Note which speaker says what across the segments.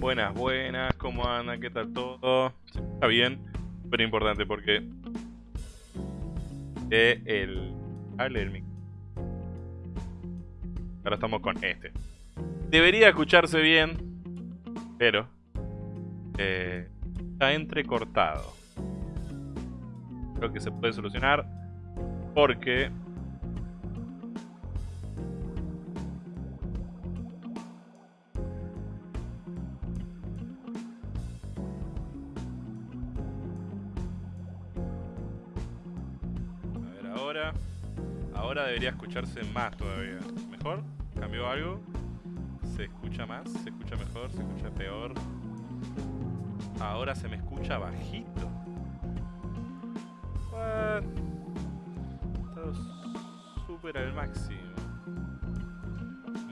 Speaker 1: Buenas, buenas, ¿cómo andan? ¿Qué tal todo? Está bien, pero importante porque eh, el. Ahora estamos con este. Debería escucharse bien, pero eh, está entrecortado. Creo que se puede solucionar porque escucharse más todavía. ¿Mejor? ¿Cambió algo? ¿Se escucha más? ¿Se escucha mejor? ¿Se escucha peor? Ahora se me escucha bajito. What? Súper al máximo.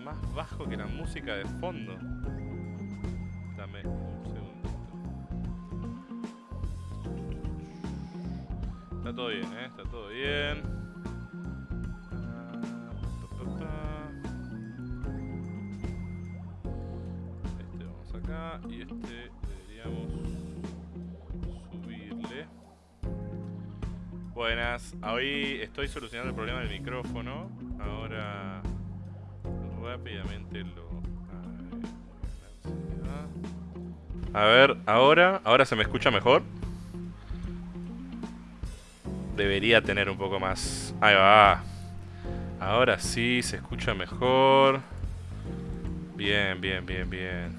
Speaker 1: Más bajo que la música de fondo. Dame un segundo. Está todo bien, ¿eh? Está todo bien. Hoy estoy solucionando el problema del micrófono. Ahora rápidamente lo... A ver, ahora, ahora se me escucha mejor. Debería tener un poco más. Ahí va. Ahora sí, se escucha mejor. Bien, bien, bien, bien.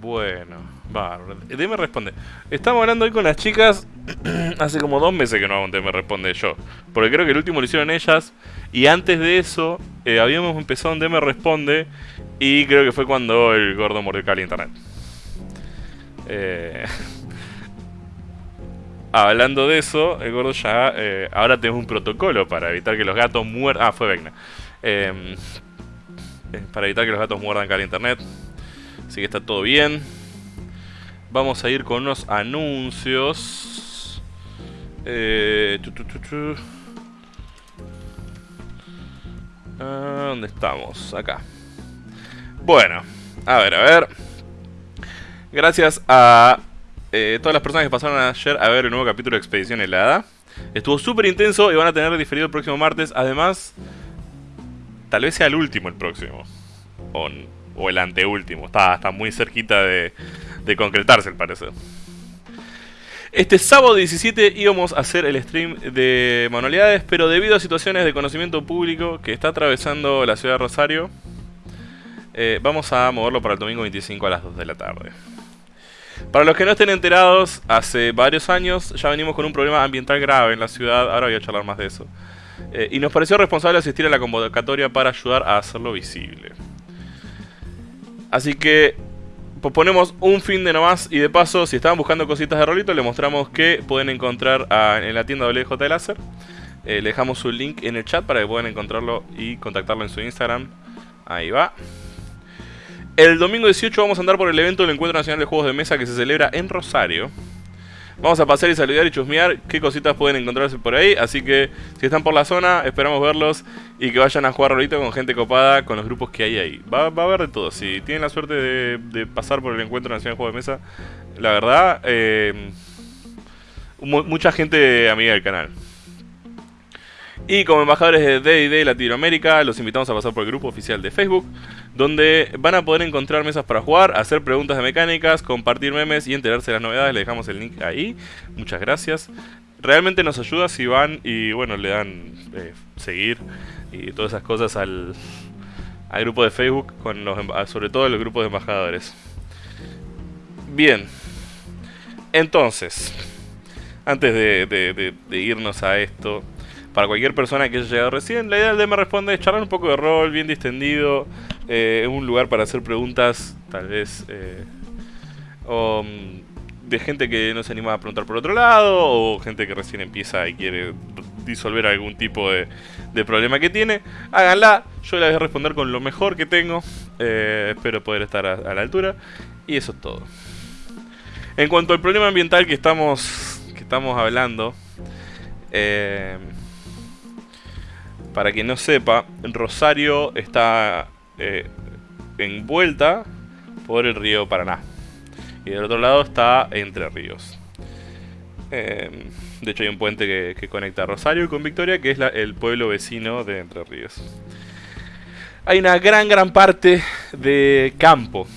Speaker 1: Bueno, bárbaro. DM responde. Estamos hablando hoy con las chicas. Hace como dos meses que no hago un DM responde yo. Porque creo que el último lo hicieron ellas. Y antes de eso, eh, habíamos empezado un DM responde. Y creo que fue cuando el gordo mordió el internet. Eh, hablando de eso, el gordo ya. eh, ahora tenemos un protocolo para evitar que los gatos muerdan. Ah, fue Vecna. Eh, para evitar que los gatos muerdan cada internet. Así que está todo bien. Vamos a ir con unos anuncios. Eh, tu. Ah, ¿Dónde estamos? Acá. Bueno, a ver, a ver. Gracias a eh, todas las personas que pasaron ayer a ver el nuevo capítulo de Expedición Helada. Estuvo súper intenso y van a tener diferido el próximo martes. Además, tal vez sea el último el próximo. O, o el anteúltimo. Está, está muy cerquita de, de concretarse, al parecer. Este sábado 17 íbamos a hacer el stream de manualidades, pero debido a situaciones de conocimiento público que está atravesando la ciudad de Rosario, eh, vamos a moverlo para el domingo 25 a las 2 de la tarde. Para los que no estén enterados, hace varios años ya venimos con un problema ambiental grave en la ciudad, ahora voy a charlar más de eso. Eh, y nos pareció responsable asistir a la convocatoria para ayudar a hacerlo visible. Así que ponemos un fin de nomás y de paso, si estaban buscando cositas de rolito, les mostramos que pueden encontrar en la tienda WJ Láser. Eh, le dejamos su link en el chat para que puedan encontrarlo y contactarlo en su Instagram. Ahí va. El domingo 18 vamos a andar por el evento del Encuentro Nacional de Juegos de Mesa que se celebra en Rosario. Vamos a pasar y saludar y chusmear qué cositas pueden encontrarse por ahí. Así que si están por la zona, esperamos verlos y que vayan a jugar rolito con gente copada con los grupos que hay ahí. Va, a haber de todo. Si tienen la suerte de, pasar por el Encuentro Nacional de Juegos de Mesa, la verdad, eh, mu- mucha gente amiga del canal. Y como embajadores de D&D Latinoamérica, los invitamos a pasar por el grupo oficial de Facebook, donde van a poder encontrar mesas para jugar, hacer preguntas de mecánicas, compartir memes y enterarse de las novedades. Le dejamos el link ahí. Muchas gracias. Realmente nos ayuda si van y bueno, le dan eh, seguir y todas esas cosas al, al grupo de Facebook, con los, sobre todo el grupo de embajadores. Bien. Entonces, antes de irnos a esto, para cualquier persona que haya llegado recién, la idea del DM responde es charlar un poco de rol, bien distendido, eh, un lugar para hacer preguntas, tal vez, eh, o mm, de gente que no se anima a preguntar por otro lado, o gente que recién empieza y quiere disolver algún tipo de, problema que tiene. Háganla, yo la voy a responder con lo mejor que tengo, eh, espero poder estar a, a la altura, y eso es todo. En cuanto al problema ambiental que estamos, que estamos hablando, eh, para quien no sepa, Rosario está eh, envuelta por el río Paraná. Y del otro lado está Entre Ríos. Em, de hecho hay un puente que, conecta Rosario con Victoria, que es el pueblo vecino de Entre Ríos. Hay una gran, gran parte de campo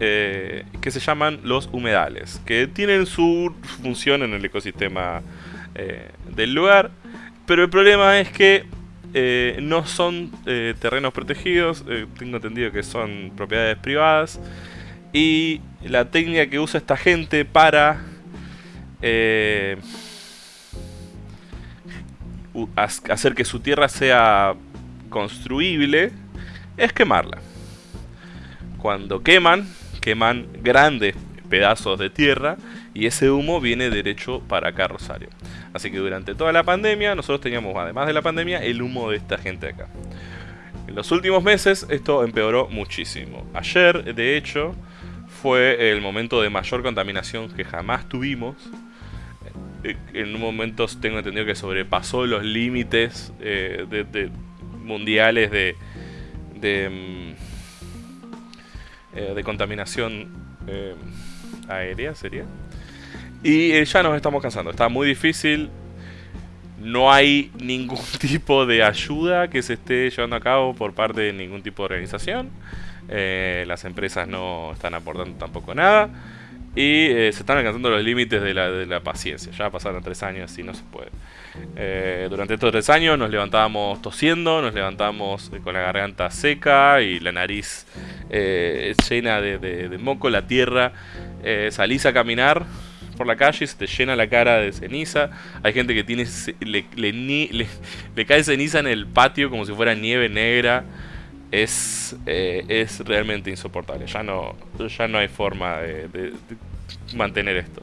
Speaker 1: eh, que se llaman los humedales, que tienen su función en el ecosistema eh, del lugar, pero el problema es que eh, no son terrenos protegidos, tengo entendido que son propiedades privadas, y la técnica que usa esta gente para hacer que su tierra sea construible es quemarla. Cuando queman, queman grandes pedazos de tierra y ese humo viene derecho para acá Rosario. Así que durante toda la pandemia nosotros teníamos, además de la pandemia, el humo de esta gente acá. En los últimos meses esto empeoró muchísimo. Ayer, de hecho, fue el momento de mayor contaminación que jamás tuvimos. Eh, en un momento tengo entendido que sobrepasó los límites eh, mundiales de, de mm, eh, de contaminación aérea, sería. Y eh, ya nos estamos cansando, está muy difícil. No hay ningún tipo de ayuda que se esté llevando a cabo por parte de ningún tipo de organización. las empresas no están aportando tampoco nada. Y se están alcanzando los límites de la, de la paciencia. Ya pasaron tres años y no se puede. Eh, durante estos tres años nos levantábamos tosiendo, nos levantábamos con la garganta seca y la nariz eh, llena de, moco, la tierra. Eh, salís a caminar por la calle y se te llena la cara de ceniza. Hay gente que tiene le, le, cae ceniza en el patio como si fuera nieve negra. Es, es realmente insoportable. Ya no, ya no hay forma de mantener esto.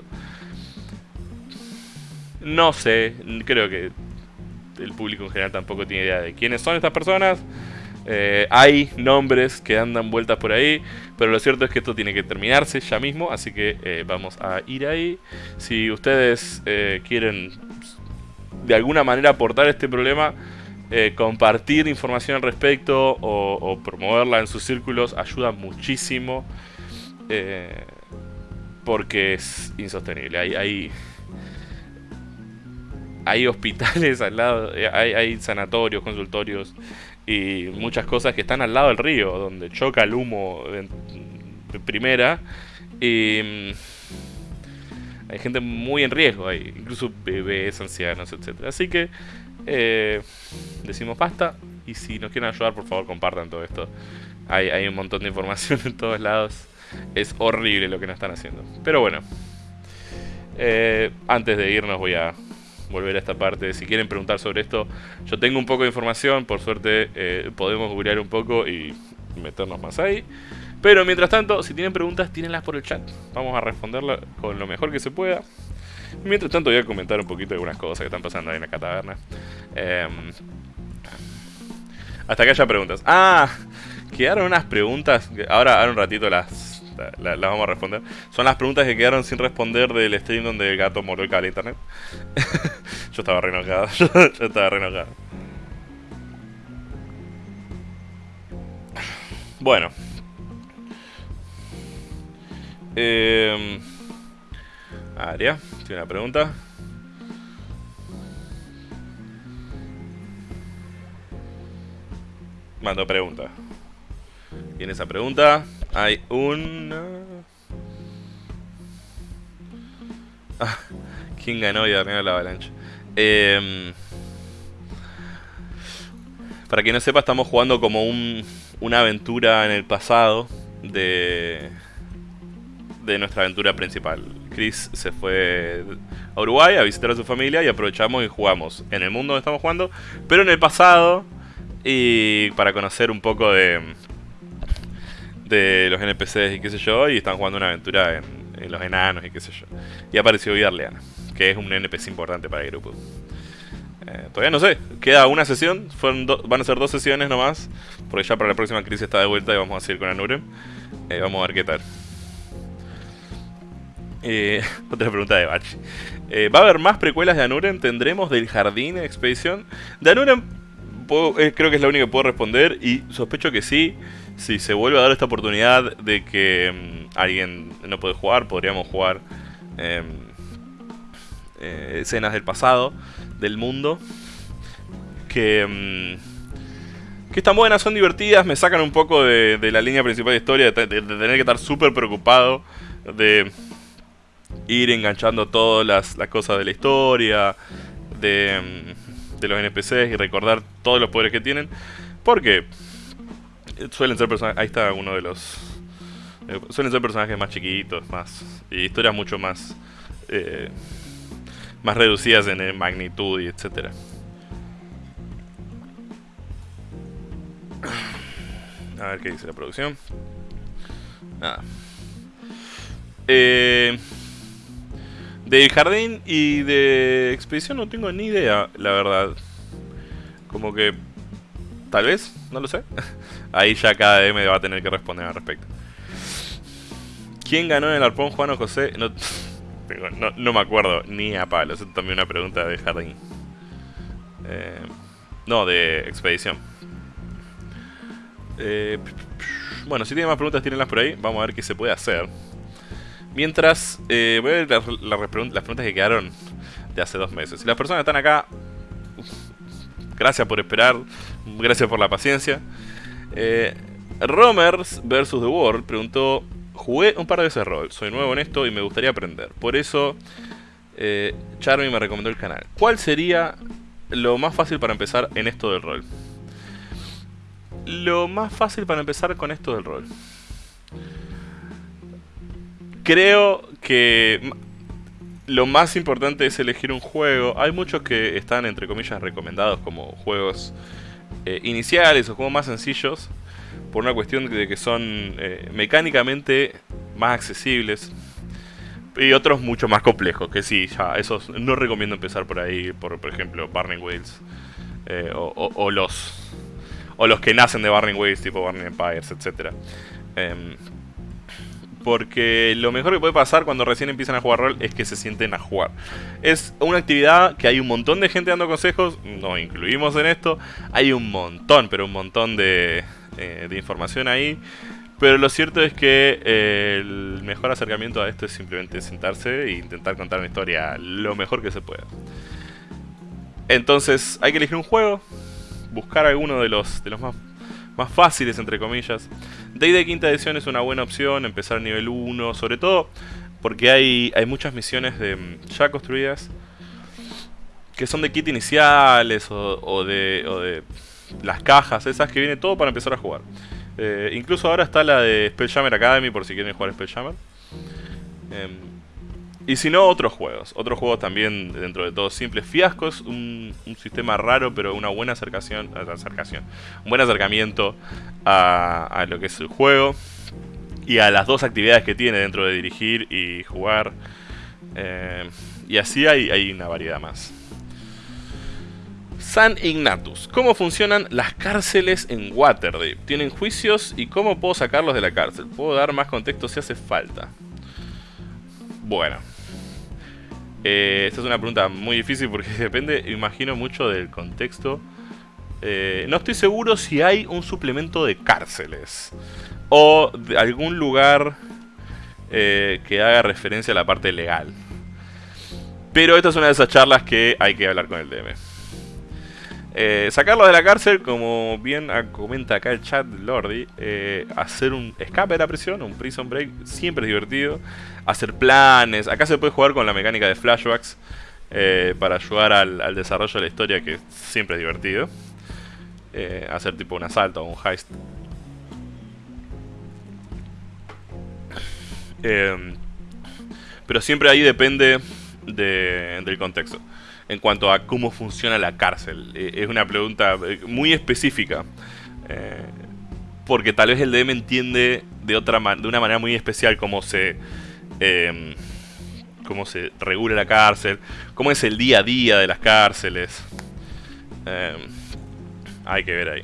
Speaker 1: No sé, creo que el público en general tampoco tiene idea de quiénes son estas personas. Eh, hay nombres que andan vueltas por ahí, pero lo cierto es que esto tiene que terminarse ya mismo, así que eh, vamos a ir ahí. Si ustedes eh, quieren de alguna manera aportar este problema, compartir información al respecto o, promoverla en sus círculos ayuda muchísimo, porque es insostenible. hay hay hospitales al lado, eh, hay, sanatorios, consultorios y muchas cosas que están al lado del río, donde choca el humo de, primera. Y mm, hay gente muy en riesgo, hay incluso bebés, ancianos, etc. Así que eh, decimos basta. Y si nos quieren ayudar, por favor, compartan todo esto. Hay, hay un montón de información en todos lados. Es horrible lo que nos están haciendo. Pero bueno. Eh, antes de irnos voy a volver a esta parte. Si quieren preguntar sobre esto, yo tengo un poco de información, por suerte eh, podemos googlear un poco y meternos más ahí. Pero mientras tanto, si tienen preguntas, tírenlas por el chat. Vamos a responderlas con lo mejor que se pueda. Mientras tanto voy a comentar un poquito de algunas cosas que están pasando ahí en la taberna. Em, hasta que haya preguntas. Ah, quedaron unas preguntas. Ahora, ahora un ratito las las vamos a responder. Son las preguntas que quedaron sin responder del stream donde el gato mordió el cable internet. yo estaba re enojado. yo estaba re enojado. Bueno. Eh, Aria, tiene una pregunta. Mando pregunta. Y en esa pregunta hay una... Ah, ¿Quién ganó y arruinó la avalancha? Eh, para quien no sepa, estamos jugando como un, una aventura en el pasado de, de nuestra aventura principal. Chris se fue a Uruguay a visitar a su familia y aprovechamos y jugamos en el mundo donde estamos jugando, pero en el pasado y para conocer un poco de, de los NPCs y qué sé yo, y están jugando una aventura en, los enanos y qué sé yo. Y apareció Vidarleana, que es un NPC importante para el grupo. Eh, todavía no sé, queda una sesión, van a ser dos sesiones nomás, porque ya para la próxima crisis está de vuelta y vamos a seguir con Anurem. Eh, vamos a ver qué tal. Eh, otra pregunta de Bachi. ¿Va a haber más precuelas de Anuren? ¿Tendremos del Jardín Expedición? De Eh, creo que es la única que puedo responder y sospecho que sí. Si se vuelve a dar esta oportunidad de que mm, alguien no puede jugar, podríamos jugar em, eh, escenas del pasado, del mundo. Que, mm, que están buenas, son divertidas, me sacan un poco de, la línea principal de historia, de, tener que estar súper preocupado de ir enganchando todas las, las cosas de la historia, de, mm, de, los NPCs y recordar todos los poderes que tienen. Porque suelen ser personajes... Ahí está uno de los... Eh, suelen ser personajes más chiquitos, más... Y historias mucho más... Eh, más reducidas en magnitud y etcétera. A ver qué dice la producción. Nada. Eh, de jardín y de expedición no tengo ni idea, la verdad. Como que... Tal vez, no lo sé. Ahí ya cada DM va a tener que responder al respecto. ¿Quién ganó en el arpón, Juan o José? No, no, me acuerdo ni a palos. Es también una pregunta de jardín. Eh, no, de expedición. Eh, bueno, si tienen más preguntas, tírenlas por ahí. Vamos a ver qué se puede hacer. Mientras, eh, voy a ver las, preguntas que quedaron de hace dos meses. Si las personas están acá, gracias por esperar, gracias por la paciencia. Eh, Romers vs. The World preguntó, jugué un par de veces rol, soy nuevo en esto y me gustaría aprender. Por eso, eh, Charmy me recomendó el canal. ¿Cuál sería lo más fácil para empezar en esto del rol? Lo más fácil para empezar con esto del rol creo que lo más importante es elegir un juego. Hay muchos que están, entre comillas, recomendados como juegos eh, iniciales o juegos más sencillos. Por una cuestión de que son eh, mecánicamente más accesibles. Y otros mucho más complejos, que sí, ya, esos no recomiendo empezar por ahí, por, por ejemplo, Barney Wheels. Eh, o, los o los que nacen de Barney Wheels, tipo Barney Empires, etc. Porque lo mejor que puede pasar cuando recién empiezan a jugar rol es que se sienten a jugar. Es una actividad que hay un montón de gente dando consejos, nos incluimos en esto. Hay un montón, pero un montón de, eh, información ahí. Pero lo cierto es que eh, el mejor acercamiento a esto es simplemente sentarse e intentar contar una historia lo mejor que se pueda. Entonces hay que elegir un juego, buscar alguno de los, de los más más fáciles, entre comillas. Day de quinta edición es una buena opción, empezar nivel 1, sobre todo porque hay, hay muchas misiones de, mm, ya construidas que son de kit iniciales o, de, o de las cajas, esas que viene todo para empezar a jugar. Eh, incluso ahora está la de Spelljammer Academy por si quieren jugar Spelljammer. Eh, y si no, otros juegos. Otros juegos también, dentro de todo, simples. Fiascos, un, un sistema raro, pero una buena acercación, acercación un buen acercamiento a, lo que es el juego. Y a las dos actividades que tiene dentro de dirigir y jugar. Eh, y así hay, hay una variedad más. San Ignatus. ¿Cómo funcionan las cárceles en Waterdeep? ¿Tienen juicios y cómo puedo sacarlos de la cárcel? Puedo dar más contexto si hace falta. Bueno, eh, esta es una pregunta muy difícil porque depende, imagino, mucho del contexto. Eh, no estoy seguro si hay un suplemento de cárceles o de algún lugar eh, que haga referencia a la parte legal. Pero esta es una de esas charlas que hay que hablar con el DM. Eh, sacarlo de la cárcel, como bien comenta acá el chat Lordi, eh, hacer un escape de la prisión, un prison break, siempre es divertido. Hacer planes, acá se puede jugar con la mecánica de flashbacks eh, para ayudar al, desarrollo de la historia, que siempre es divertido. hacer tipo un asalto o un heist. pero siempre ahí depende del contexto en cuanto a cómo funciona la cárcel. Eh, es una pregunta eh, muy específica. Eh, porque tal vez el DM entiende de, otra de una manera muy especial cómo se, em, cómo se regula la cárcel, cómo es el día a día de las cárceles. Em, hay que ver ahí.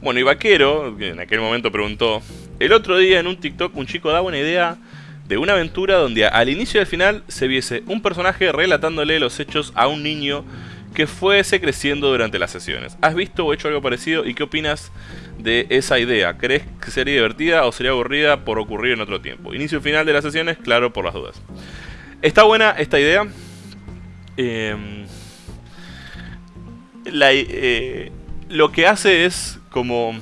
Speaker 1: Bueno, y Vaquero, en aquel momento preguntó, el otro día en un TikTok un chico daba una idea de una aventura donde al inicio y al final se viese un personaje relatándole los hechos a un niño que fuese creciendo durante las sesiones. ¿Has visto o hecho algo parecido y qué opinas de esa idea? ¿Crees que sería divertida o sería aburrida por ocurrir en otro tiempo? Inicio y final de las sesiones, claro, por las dudas. Está buena esta idea. Em, eh, lo que hace es como...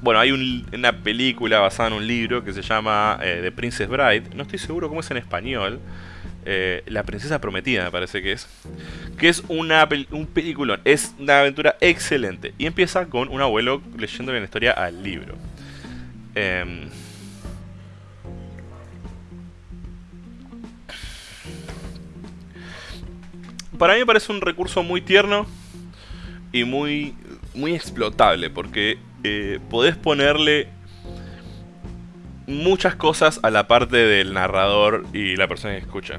Speaker 1: Bueno, hay una película basada en un libro que se llama eh, The Princess Bride. No estoy seguro cómo es en español. Eh, la princesa prometida me parece que es. Que es una un peliculón. Es una aventura excelente. Y empieza con un abuelo leyendo la historia al libro. Em, para mí me parece un recurso muy tierno y muy, muy explotable. Porque eh, podés ponerle muchas cosas a la parte del narrador y la persona que escucha.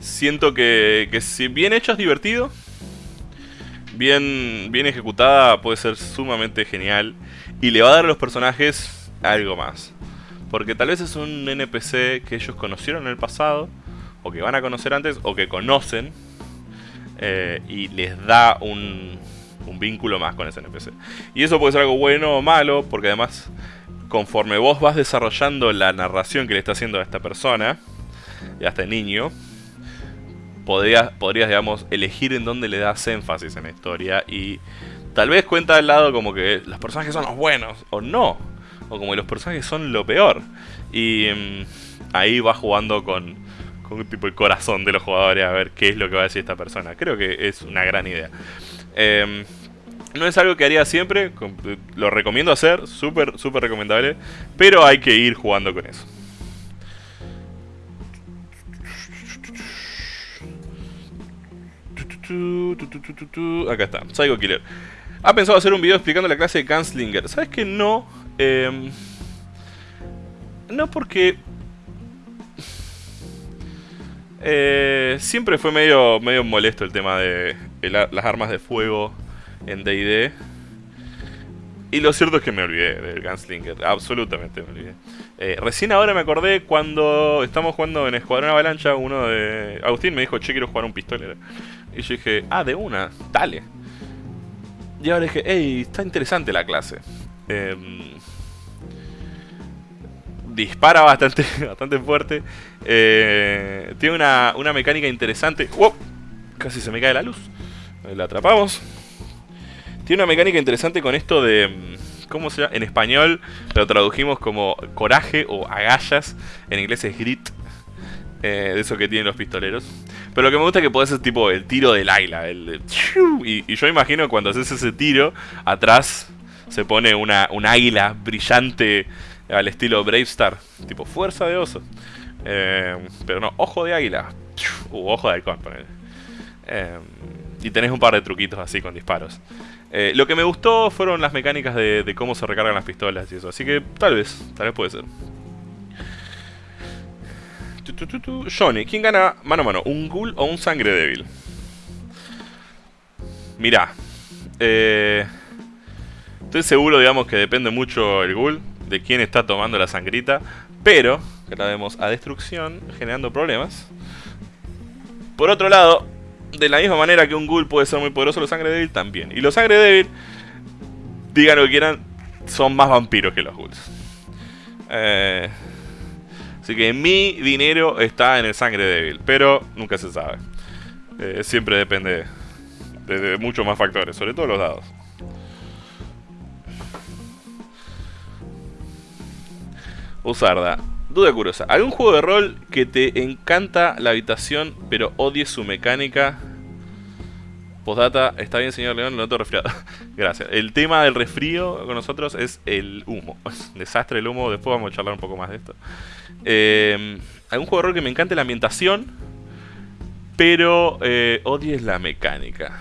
Speaker 1: Siento que, si bien hecho es divertido, bien, bien ejecutada puede ser sumamente genial y le va a dar a los personajes algo más. Porque tal vez es un NPC que ellos conocieron en el pasado, o que van a conocer antes, o que conocen, eh, y les da un, un vínculo más con ese NPC. Y eso puede ser algo bueno o malo, porque además conforme vos vas desarrollando la narración que le está haciendo a esta persona, y a este niño, podrías, podrías, digamos, elegir en dónde le das énfasis en la historia y tal vez cuenta al lado como que los personajes son los buenos, o no, o como que los personajes son lo peor. Y mm, ahí va jugando con, con tipo el corazón de los jugadores a ver qué es lo que va a decir esta persona. Creo que es una gran idea. Eh, no es algo que haría siempre, lo recomiendo hacer, súper, súper recomendable, pero hay que ir jugando con eso. Acá está, Psycho Killer. Ha pensado hacer un video explicando la clase de Gunslinger. ¿Sabes que no? Em, no porque... Eh, siempre fue medio, medio molesto el tema de las armas de fuego en D&D. Y lo cierto es que me olvidé del Gunslinger, absolutamente me olvidé. Eh, recién ahora me acordé cuando estamos jugando en Escuadrón Avalancha, uno de... Agustín me dijo, che, quiero jugar un pistolero. Y yo dije, ah, de una, dale. Y ahora dije, hey, está interesante la clase. Em, dispara bastante, bastante fuerte. Eh, tiene una, una mecánica interesante. ¡Wow! Casi se me cae la luz. La atrapamos. Tiene una mecánica interesante con esto de... Mm, ¿Cómo se llama? En español lo tradujimos como coraje o agallas. En inglés es grit. Eh, de eso que tienen los pistoleros. Pero lo que me gusta es que puede ser tipo el tiro del águila. El, y, yo imagino cuando haces ese tiro, atrás se pone una, un águila brillante al estilo Brave Star. Tipo fuerza de oso. Eh, pero no, ojo de águila. U ojo de halcón, eh, y tenés un par de truquitos así con disparos. Eh, lo que me gustó fueron las mecánicas de, cómo se recargan las pistolas y eso. Así que tal vez, tal vez puede ser. Johnny, ¿quién gana mano a mano? ¿Un ghoul o un sangre débil? Mirá. Eh, estoy seguro, digamos, que depende mucho el ghoul. De quién está tomando la sangrita. Pero, que la vemos a destrucción, generando problemas. Por otro lado, de la misma manera que un ghoul puede ser muy poderoso, los sangre débil también. Y los sangre débil, digan lo que quieran, son más vampiros que los ghouls. Eh, así que mi dinero está en el sangre débil, pero nunca se sabe. Eh, siempre depende de, muchos más factores, sobre todo los dados. Usarda. Duda curiosa. ¿Algún juego de rol que te encanta la habitación pero odies su mecánica? Postdata, está bien señor León, lo noto resfriado. Gracias. El tema del resfrío con nosotros es el humo. Desastre el humo, después vamos a charlar un poco más de esto. Eh, algún juego de rol que me encante la ambientación, pero eh, odies la mecánica.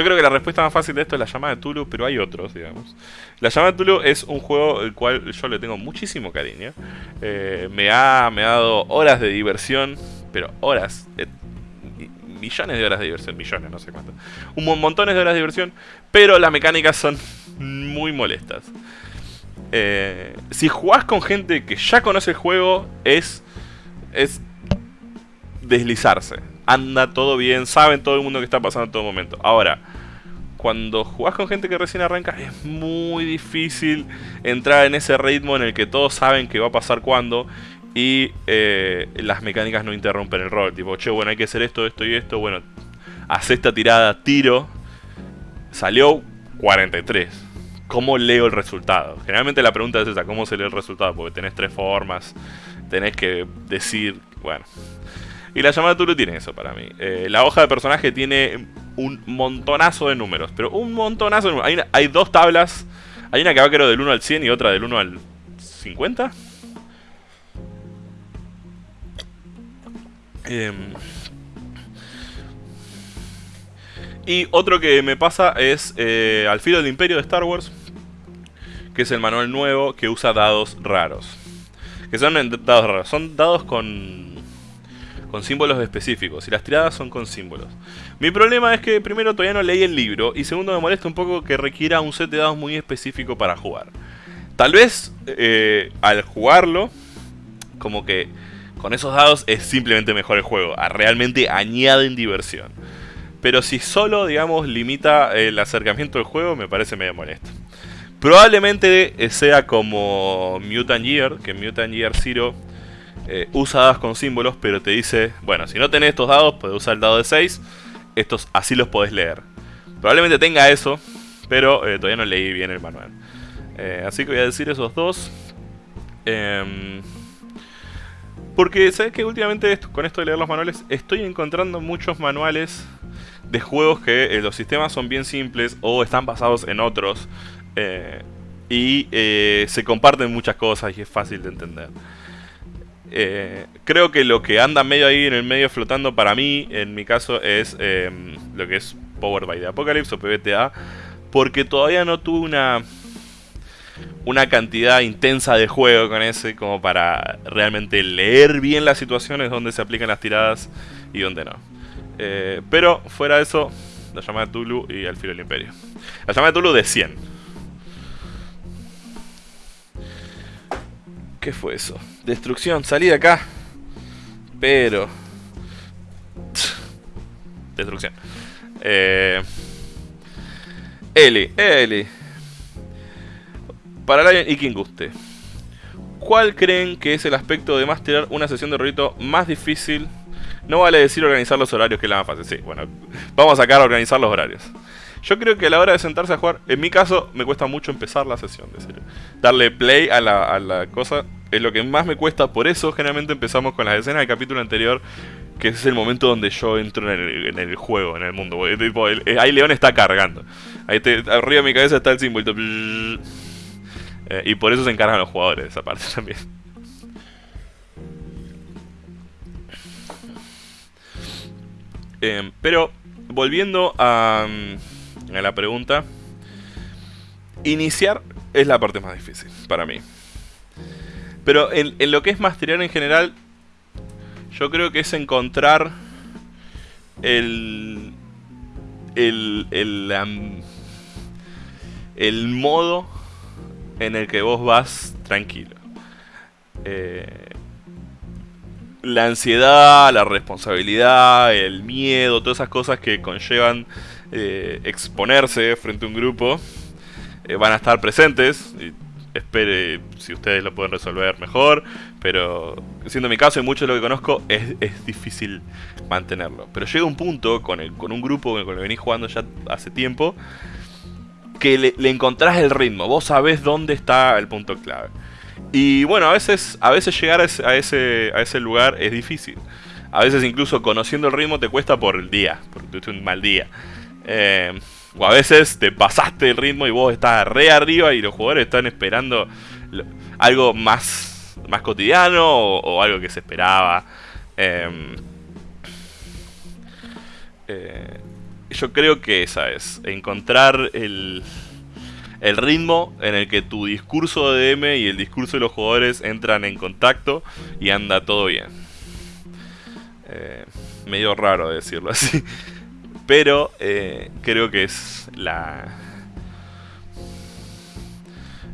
Speaker 1: Yo creo que la respuesta más fácil de esto es la llamada de Tulu, pero hay otros, digamos. La llamada de Tulu es un juego el cual yo le tengo muchísimo cariño. Eh, me, ha, me ha dado horas de diversión, pero horas, eh, millones de horas de diversión, millones, no sé cuántas. Un montones de horas de diversión, pero las mecánicas son muy molestas. Eh, si jugás con gente que ya conoce el juego, es, es deslizarse anda todo bien, saben todo el mundo que está pasando en todo momento. Ahora, cuando jugás con gente que recién arranca, es muy difícil entrar en ese ritmo en el que todos saben que va a pasar cuando y eh, las mecánicas no interrumpen el rol. Tipo, che, bueno, hay que hacer esto, esto y esto. Bueno, hace esta tirada, tiro. Salió 43. ¿Cómo leo el resultado? Generalmente la pregunta es esa, ¿cómo se lee el resultado? Porque tenés tres formas, tenés que decir, bueno. Y la llamada Tulu tiene eso para mí. Eh, la hoja de personaje tiene un montonazo de números, pero un montonazo de números. Hay, dos tablas, hay una que va creo del 1 al 100 y otra del 1 al 50. Em, y otro que me pasa es eh, Al filo del imperio de Star Wars, que es el manual nuevo que usa dados raros. Que son dados raros, son dados con, con símbolos específicos y las tiradas son con símbolos. Mi problema es que primero todavía no leí el libro y segundo me molesta un poco que requiera un set de dados muy específico para jugar. Tal vez eh, al jugarlo, como que con esos dados es simplemente mejor el juego. Realmente añaden diversión. Pero si solo, digamos, limita el acercamiento del juego, me parece medio molesto. Probablemente sea como Mutant Year, que Mutant Year Zero eh, usa con símbolos, pero te dice, bueno, si no tenés estos dados, puedes usar el dado de 6, estos así los podés leer. Probablemente tenga eso, pero eh, todavía no leí bien el manual. así que voy a decir esos dos. Eh, porque, ¿sabes que Últimamente con esto de leer los manuales, estoy encontrando muchos manuales de juegos que eh, los sistemas son bien simples o están basados en otros. Eh, y eh, se comparten muchas cosas y es fácil de entender. Creo que lo que anda medio ahí en el medio flotando para mí, en mi caso, es em, lo que es Power by the Apocalypse o PBTA. Porque todavía no tuve una una cantidad intensa de juego con ese como para realmente leer bien las situaciones donde se aplican las tiradas y donde no. Eh, pero fuera de eso, la llamada de Tulu y el filo del imperio. La llamada de Tulu de 100. ¿Qué fue eso? Destrucción, salí de acá. Pero... Destrucción. Eh... Eli, Eli para Lion y quien guste. ¿Cuál creen que es el aspecto de masterar una sesión de rito más difícil? No vale decir organizar los horarios, que es la más fácil. Sí, bueno, vamos a sacar a organizar los horarios. Yo creo que a la hora de sentarse a jugar, en mi caso, me cuesta mucho empezar la sesión, de Darle play a la, cosa es lo que más me cuesta, por eso generalmente empezamos con las escenas del capítulo anterior, que es el momento donde yo entro en el, juego, en el mundo. ahí León está cargando. Arriba de mi cabeza está el símbolo. Eh, y por eso se encargan los jugadores de esa parte también. Em, pero, volviendo a, mm, a la pregunta, iniciar es la parte más difícil para mí. Pero en, lo que es masterear en general, yo creo que es encontrar el. el. el, el modo en el que vos vas tranquilo. Eh, la ansiedad, la responsabilidad, el miedo, todas esas cosas que conllevan eh, exponerse frente a un grupo eh, van a estar presentes. Y espere si ustedes lo pueden resolver mejor, pero siendo mi caso y mucho de lo que conozco, es, es, difícil mantenerlo. Pero llega un punto con, el, con un grupo con el que venís jugando ya hace tiempo que le, encontrás el ritmo, vos sabés dónde está el punto clave. Y bueno, a veces, a veces llegar a ese, a ese, lugar es difícil. A veces incluso conociendo el ritmo te cuesta por el día, porque tuviste un mal día. Eh, o a veces te pasaste el ritmo y vos estás re arriba y los jugadores están esperando algo más, más cotidiano o, algo que se esperaba. Em, eh, yo creo que esa es, encontrar el, el ritmo en el que tu discurso de DM y el discurso de los jugadores entran en contacto y anda todo bien. Eh, medio raro decirlo así, pero eh, creo que es la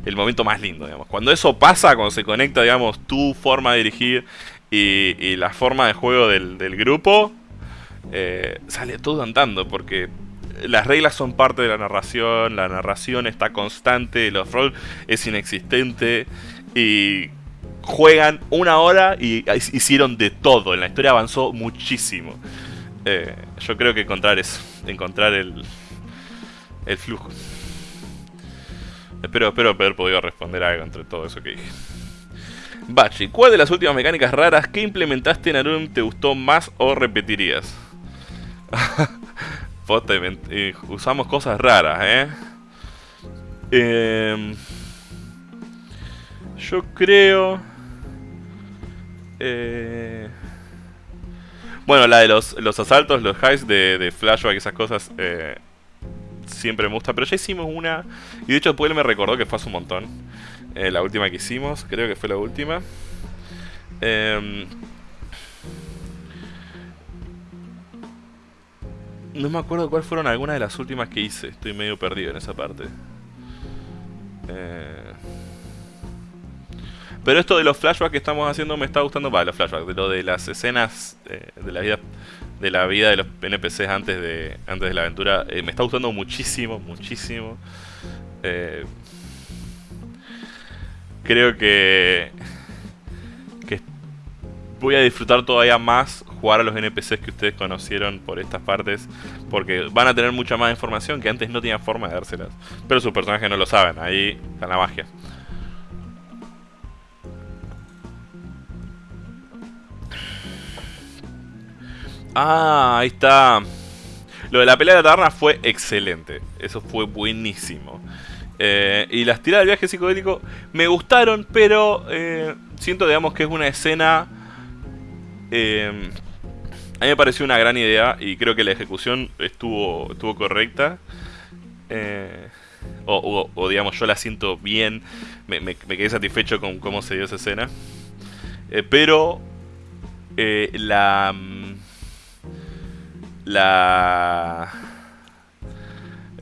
Speaker 1: el momento más lindo, digamos. Cuando eso pasa, cuando se conecta, digamos, tu forma de dirigir y, y la forma de juego del, grupo, eh, sale todo andando porque las reglas son parte de la narración, la narración está constante, los roll es inexistente y juegan una hora y hicieron de todo, en la historia avanzó muchísimo. Eh, yo creo que encontrar es encontrar el, el flujo. Espero, espero haber podido responder algo entre todo eso que dije. Bachi, ¿cuál de las últimas mecánicas raras que implementaste en Arum te gustó más o repetirías? Eh, usamos cosas raras, ¿eh? ¿eh? Yo creo... Eh, bueno, la de los, los asaltos, los highs de, de flashback, esas cosas, eh, siempre me gusta. Pero ya hicimos una, y de hecho después me recordó que fue hace un montón. la última que hicimos, creo que fue la última. Eh, No me acuerdo cuáles fueron algunas de las últimas que hice. Estoy medio perdido en esa parte. Eh, pero esto de los flashbacks que estamos haciendo me está gustando. para los flashbacks, de lo de las escenas eh, de la vida de la vida de los NPCs antes de antes de la aventura eh, me está gustando muchísimo, muchísimo. creo que que voy a disfrutar todavía más jugar a los NPCs que ustedes conocieron por estas partes, porque van a tener mucha más información que antes no tenían forma de dárselas. Pero sus personajes no lo saben, ahí está la magia. Ah, ahí está. Lo de la pelea de la taberna fue excelente. Eso fue buenísimo. Eh, y las tiradas del viaje psicodélico me gustaron, pero eh, siento, digamos, que es una escena eh, a mí me pareció una gran idea y creo que la ejecución estuvo, correcta. O, digamos, yo la siento bien. Me, quedé satisfecho con cómo se dio esa escena. Pero la... La...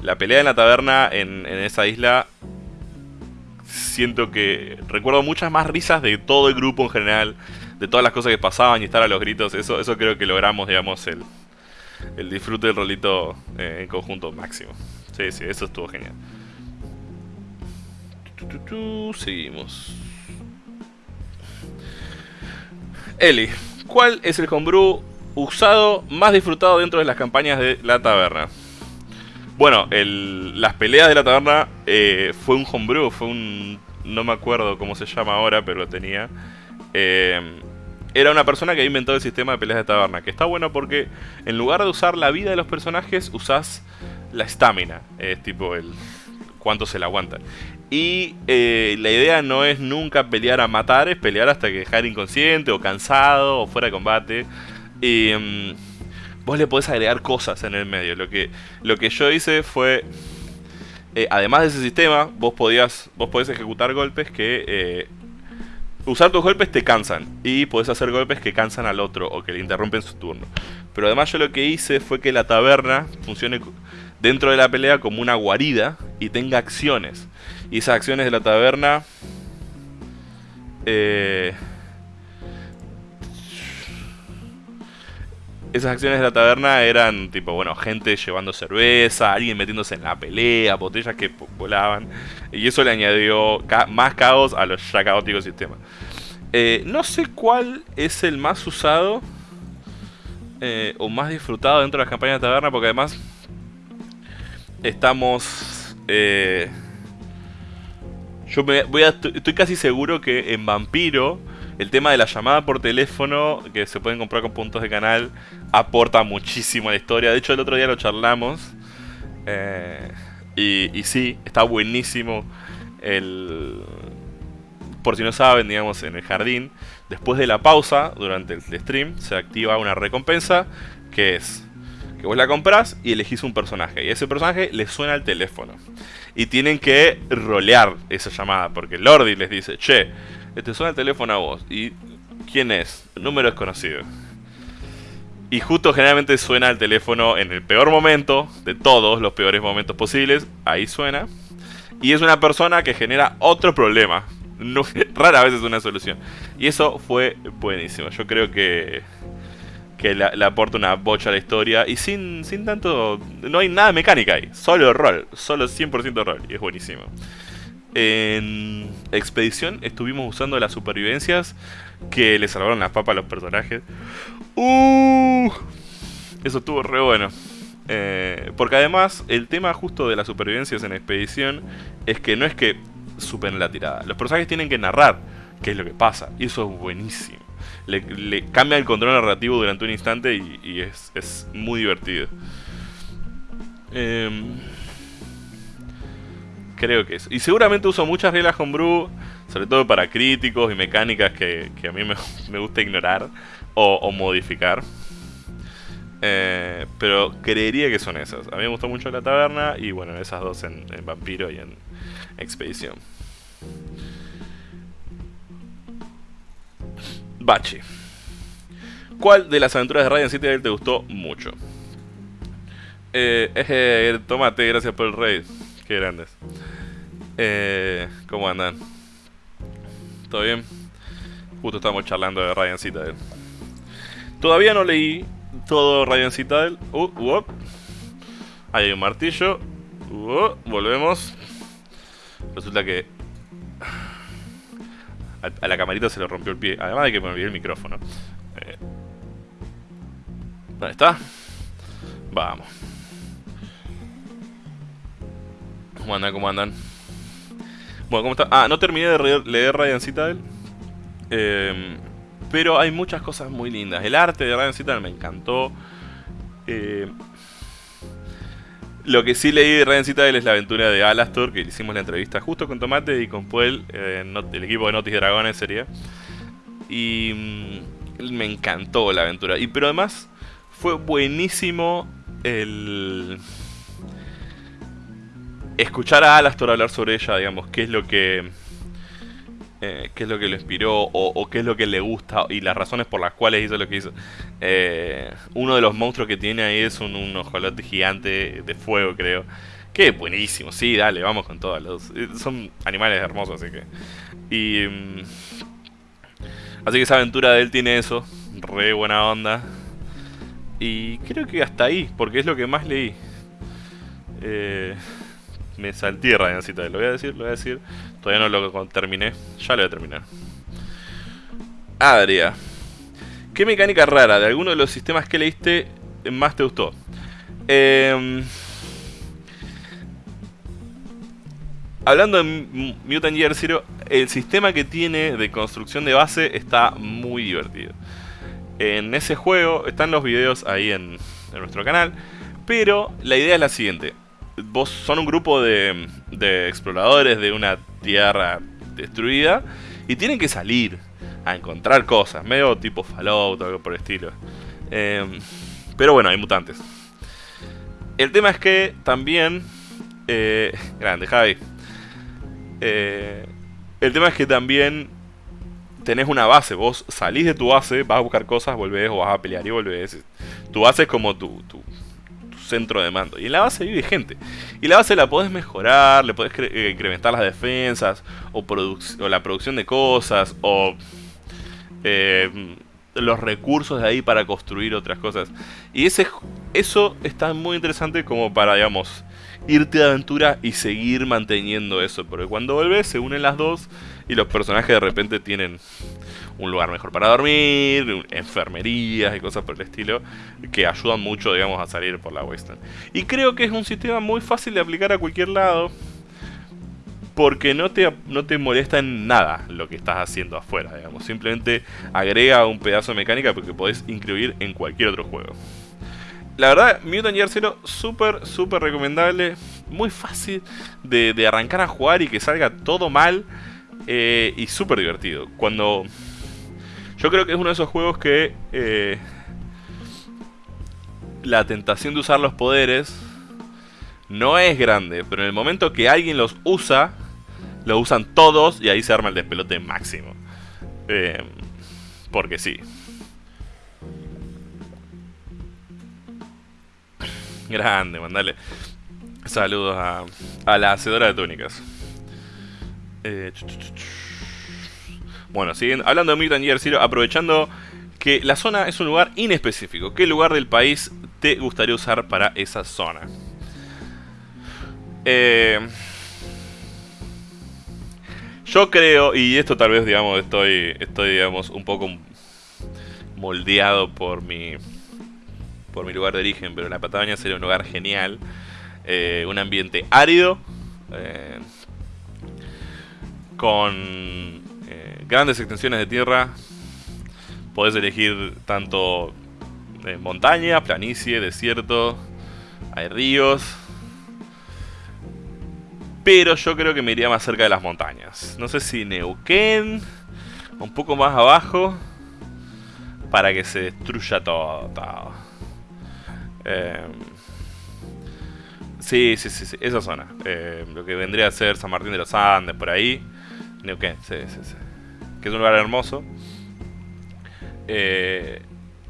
Speaker 1: La pelea en la taberna en, en esa isla siento que recuerdo muchas más risas de todo el grupo en general de todas las cosas que pasaban y estar a los gritos, eso, eso creo que logramos, digamos, el, el disfrute del rolito eh, en conjunto máximo. Sí, sí, eso estuvo genial. Seguimos. Eli, ¿cuál es el homebrew usado más disfrutado dentro de las campañas de la taberna? Bueno, las peleas de la taberna eh, fue un homebrew, fue un... No me acuerdo cómo se llama ahora, pero lo tenía. Eh, era una persona que inventó el sistema de peleas de taberna, que está bueno porque en lugar de usar la vida de los personajes, usás la estamina, es tipo el cuánto se la aguantan. Y eh, la idea no es nunca pelear a matar, es pelear hasta que dejar inconsciente o cansado o fuera de combate. Y mm, vos le podés agregar cosas en el medio. Lo que, lo que yo hice fue, eh, además de ese sistema, vos podías, vos podés ejecutar golpes que eh, usar tus golpes te cansan y puedes hacer golpes que cansan al otro o que le interrumpen su turno. Pero además yo lo que hice fue que la taberna funcione dentro de la pelea como una guarida y tenga acciones. Y esas acciones de la taberna... Eh, esas acciones de la taberna eran tipo, bueno, gente llevando cerveza, alguien metiéndose en la pelea, botellas que volaban. Y eso le añadió más caos a los ya caóticos sistemas. Eh, no sé cuál es el más usado eh, o más disfrutado dentro de las campañas de taberna, porque además estamos... Eh, yo a, estoy casi seguro que en Vampiro el tema de la llamada por teléfono, que se pueden comprar con puntos de canal, aporta muchísimo a la historia. De hecho, el otro día lo charlamos. Eh, y, sí, está buenísimo. El, por si no saben, digamos, en el jardín, después de la pausa, durante el stream, se activa una recompensa que es que vos la compras y elegís un personaje. Y ese personaje le suena al teléfono. Y tienen que rolear esa llamada, porque Lordi les dice, che, te suena el teléfono a vos. ¿Y quién es? Número desconocido. Y justo generalmente suena el teléfono en el peor momento de todos los peores momentos posibles. Ahí suena. Y es una persona que genera otro problema. No, rara vez es una solución. Y eso fue buenísimo. Yo creo que, que le, aporta una bocha a la historia y sin, sin tanto... No hay nada mecánica ahí, solo rol, solo 100% rol y es buenísimo. En Expedición estuvimos usando las supervivencias que le salvaron las papas a los personajes. Uh, eso estuvo re bueno. Eh, porque además, el tema justo de las supervivencias en Expedición es que no es que superen la tirada. Los personajes tienen que narrar qué es lo que pasa. Y eso es buenísimo. Le, cambia el control narrativo durante un instante y, es, muy divertido. Em, creo que eso. Y seguramente uso muchas reglas homebrew, sobre todo para críticos y mecánicas que, a mí me, gusta ignorar o, modificar. Eh, pero creería que son esas. A mí me gustó mucho la taberna y bueno, esas dos en, Vampiro y en Expedición. Bachi. ¿Cuál de las aventuras de Ryan City te gustó mucho? Eh, eh, tomate, gracias por el raid. Qué grandes. Eh, ¿Cómo andan? ¿Todo bien? Justo estamos charlando de Ryan Citadel. Todavía no leí todo Ryan Citadel. Uh, uh, Ahí hay un martillo. Uh, volvemos. Resulta que a, la camarita se le rompió el pie. Además de que me olvidé el micrófono. Eh, ¿Dónde está? Vamos. ¿Cómo andan? ¿Cómo andan? Bueno, ¿cómo está? Ah, no terminé de leer Ryan Citadel. Eh, pero hay muchas cosas muy lindas. El arte de Ryan Citadel me encantó. Eh, lo que sí leí de Ryan Citadel es la aventura de Alastor, que hicimos la entrevista justo con Tomate y con Puel, eh, el equipo de Notis Dragones sería. Y mm, me encantó la aventura. Y pero además fue buenísimo el escuchar a Alastor hablar sobre ella, digamos, qué es lo que eh, qué es lo que lo inspiró o, qué es lo que le gusta y las razones por las cuales hizo lo que hizo. Eh, uno de los monstruos que tiene ahí es un, un ojolote gigante de fuego, creo. Que buenísimo, sí, dale, vamos con todos los... Eh, son animales hermosos, así que... Y... Mm, así que esa aventura de él tiene eso, re buena onda. Y creo que hasta ahí, porque es lo que más leí. Me salté Rayancita, lo voy a decir, lo voy a decir. Todavía no lo terminé. Ya lo voy a terminar. Adria. ¿Qué mecánica rara de alguno de los sistemas que leíste más te gustó? Em, hablando de Mutant Year Zero, el sistema que tiene de construcción de base está muy divertido. En ese juego están los videos ahí en nuestro canal, pero la idea es la siguiente vos son un grupo de, de exploradores de una tierra destruida y tienen que salir a encontrar cosas, medio tipo Fallout o algo por el estilo. Em, pero bueno, hay mutantes. El tema es que también... Eh, grande, Javi. Eh, el tema es que también tenés una base. Vos salís de tu base, vas a buscar cosas, volvés o vas a pelear y volvés. Tu base es como tu, tu centro de mando. Y en la base vive gente. Y la base la podés mejorar, le podés eh, incrementar las defensas, o, la producción de cosas, o eh, los recursos de ahí para construir otras cosas. Y ese, eso está muy interesante como para, digamos, irte de aventura y seguir manteniendo eso. Porque cuando vuelves se unen las dos y los personajes de repente tienen un lugar mejor para dormir, enfermerías y cosas por el estilo, que ayudan mucho, digamos, a salir por la Western. Y creo que es un sistema muy fácil de aplicar a cualquier lado, porque no te, no te molesta en nada lo que estás haciendo afuera, digamos. Simplemente agrega un pedazo de mecánica porque podés incluir en cualquier otro juego. La verdad, Mutant Year Zero, súper, súper recomendable. Muy fácil de, arrancar a jugar y que salga todo mal. Eh, y súper divertido. Cuando yo creo que es uno de esos juegos que eh, la tentación de usar los poderes no es grande, pero en el momento que alguien los usa, lo usan todos y ahí se arma el despelote máximo. Eh, porque sí. Grande, mandale. Saludos a, a la hacedora de túnicas. Eh, bueno, siguen hablando de Mutant Year Zero, aprovechando que la zona es un lugar inespecífico. ¿Qué lugar del país te gustaría usar para esa zona? Eh, yo creo, y esto tal vez, digamos, estoy, estoy digamos, un poco moldeado por mi, por mi lugar de origen, pero la Patagonia sería un lugar genial. Eh, un ambiente árido, eh, con grandes extensiones de tierra. Podés elegir tanto montaña, planicie, desierto, hay ríos, pero yo creo que me iría más cerca de las montañas. No sé si Neuquén, un poco más abajo, para que se destruya todo. Em, sí, sí, sí, sí, esa zona. Em, lo que vendría a ser San Martín de los Andes, por ahí. Neuquén, sí, sí, sí. Que es un lugar hermoso. Eh,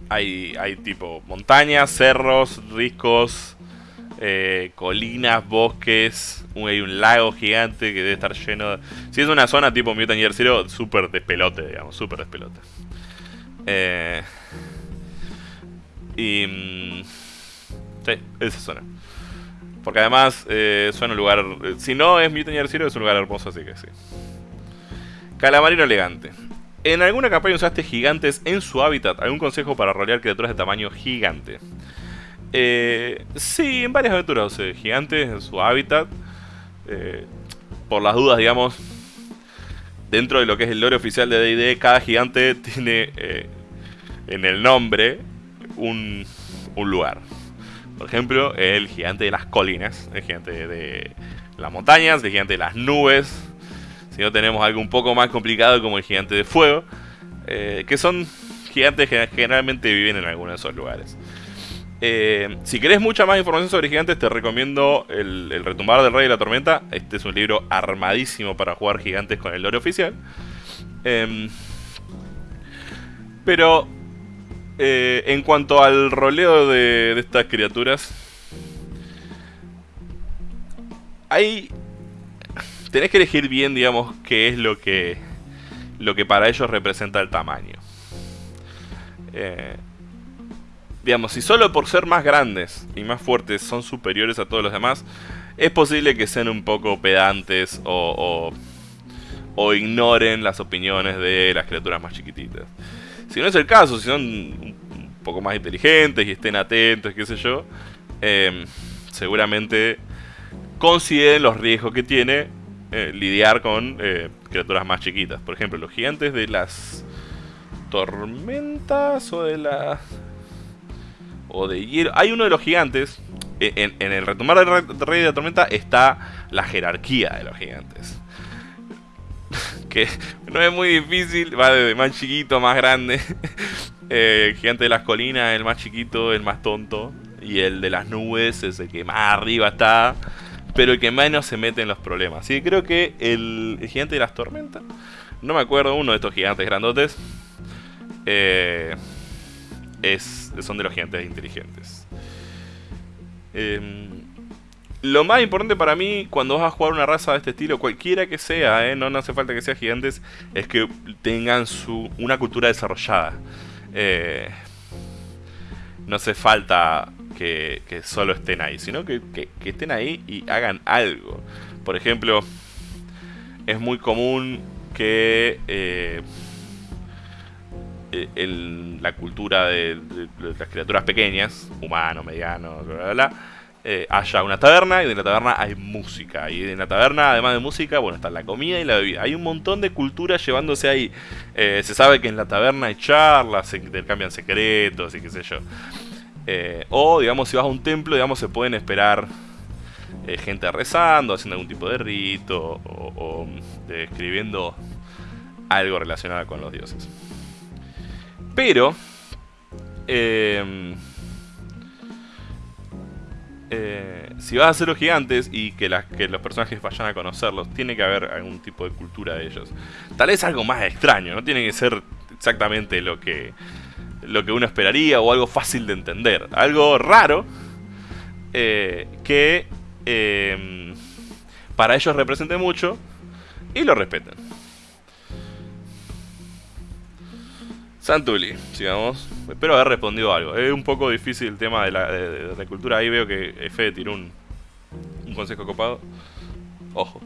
Speaker 1: hay, hay tipo montañas, cerros, riscos, eh, colinas, bosques, hay un lago gigante que debe estar lleno de... Si es una zona tipo Mutant Year Zero, súper despelote, digamos, súper despelote. Eh, y... Mm, sí, esa zona. Porque además eh, suena un lugar... Si no es Mutant Year Zero, es un lugar hermoso, así que sí. Calamarino elegante. En alguna campaña usaste gigantes en su hábitat. ¿Algún consejo para rolear criaturas de tamaño gigante? Eh, sí, en varias aventuras gigantes en su hábitat. Eh, por las dudas, digamos, dentro de lo que es el lore oficial de D&D, cada gigante tiene eh, en el nombre un, un, lugar. Por ejemplo, el gigante de las colinas, el gigante de las montañas, el gigante de las nubes. Si no tenemos algo un poco más complicado como el gigante de fuego, eh, que son gigantes que generalmente viven en alguno de esos lugares. Eh, si querés mucha más información sobre gigantes, te recomiendo el, Retumbar del Rey de la Tormenta. Este es un libro armadísimo para jugar gigantes con el lore oficial. Em, pero eh, en cuanto al roleo de, estas criaturas, hay tenés que elegir bien, digamos, qué es lo que lo que para ellos representa el tamaño. Eh, digamos, si solo por ser más grandes y más fuertes son superiores a todos los demás, es posible que sean un poco pedantes o, ignoren las opiniones de las criaturas más chiquititas. Si no es el caso, si son un poco más inteligentes y estén atentos, qué sé yo, em, seguramente consideren los riesgos que tiene eh, lidiar con eh, criaturas más chiquitas. Por ejemplo, los gigantes de las tormentas o de las o de hielo. Hay uno de los gigantes. En, el retomar del Rey de la Tormenta está la jerarquía de los gigantes. que no es muy difícil, va desde más chiquito, más grande. Eh, el gigante de las colinas, el más chiquito, el más tonto. Y el de las nubes es el que más arriba está. Pero el que menos se mete en los problemas. Sí, creo que el, gigante de las tormentas. No me acuerdo, uno de estos gigantes grandotes. Eh, es, son de los gigantes inteligentes. Em, lo más importante para mí cuando vas a jugar una raza de este estilo, cualquiera que sea, eh, no, hace falta que sea gigantes, es que tengan su, una cultura desarrollada. Eh, no hace falta que, solo estén ahí, sino que, estén ahí y hagan algo. Por ejemplo, es muy común que... Eh, eh, la cultura de, las criaturas pequeñas, humano, mediano, bla, bla, eh, haya una taberna y de la taberna hay música. Y en la taberna, además de música, bueno, está la comida y la bebida. Hay un montón de culturas llevándose ahí. Eh, se sabe que en la taberna hay charlas, se intercambian secretos y qué sé yo. O, digamos, si vas a un templo, digamos, se pueden esperar gente rezando, haciendo algún tipo de rito o, o escribiendo algo relacionado con los dioses. Pero... Em, eh, si vas a hacer los gigantes y que, que, los personajes vayan a conocerlos, tiene que haber algún tipo de cultura de ellos. Tal vez algo más extraño, no tiene que ser exactamente lo que, lo que uno esperaría o algo fácil de entender. Algo raro eh, que em, para ellos represente mucho y lo respeten. Santuli, sigamos. Espero haber respondido algo. Es un poco difícil el tema de la, cultura. Ahí veo que Fede tiró un, un consejo copado. Ojo.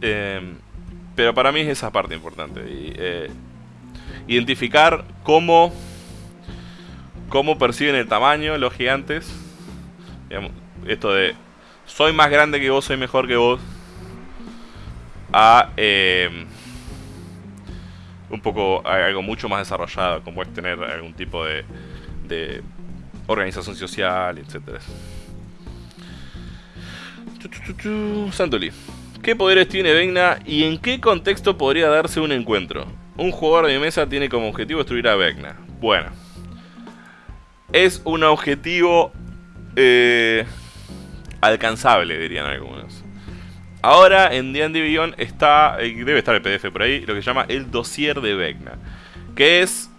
Speaker 1: Em, pero para mí es esa parte importante. Eh, identificar cómo, cómo perciben el tamaño los gigantes. esto de soy más grande que vos, soy mejor que vos. A em, un poco algo mucho más desarrollado, como es tener algún tipo de, de organización social, etc. Santoli. ¿Qué poderes tiene Vecna y en qué contexto podría darse un encuentro? Un jugador de mesa tiene como objetivo destruir a Vecna. Bueno. Es un objetivo eh, alcanzable, dirían algunos. Ahora en D&D Beyond está, eh, debe estar el PDF por ahí, lo que se llama el dossier de Vecna. Que es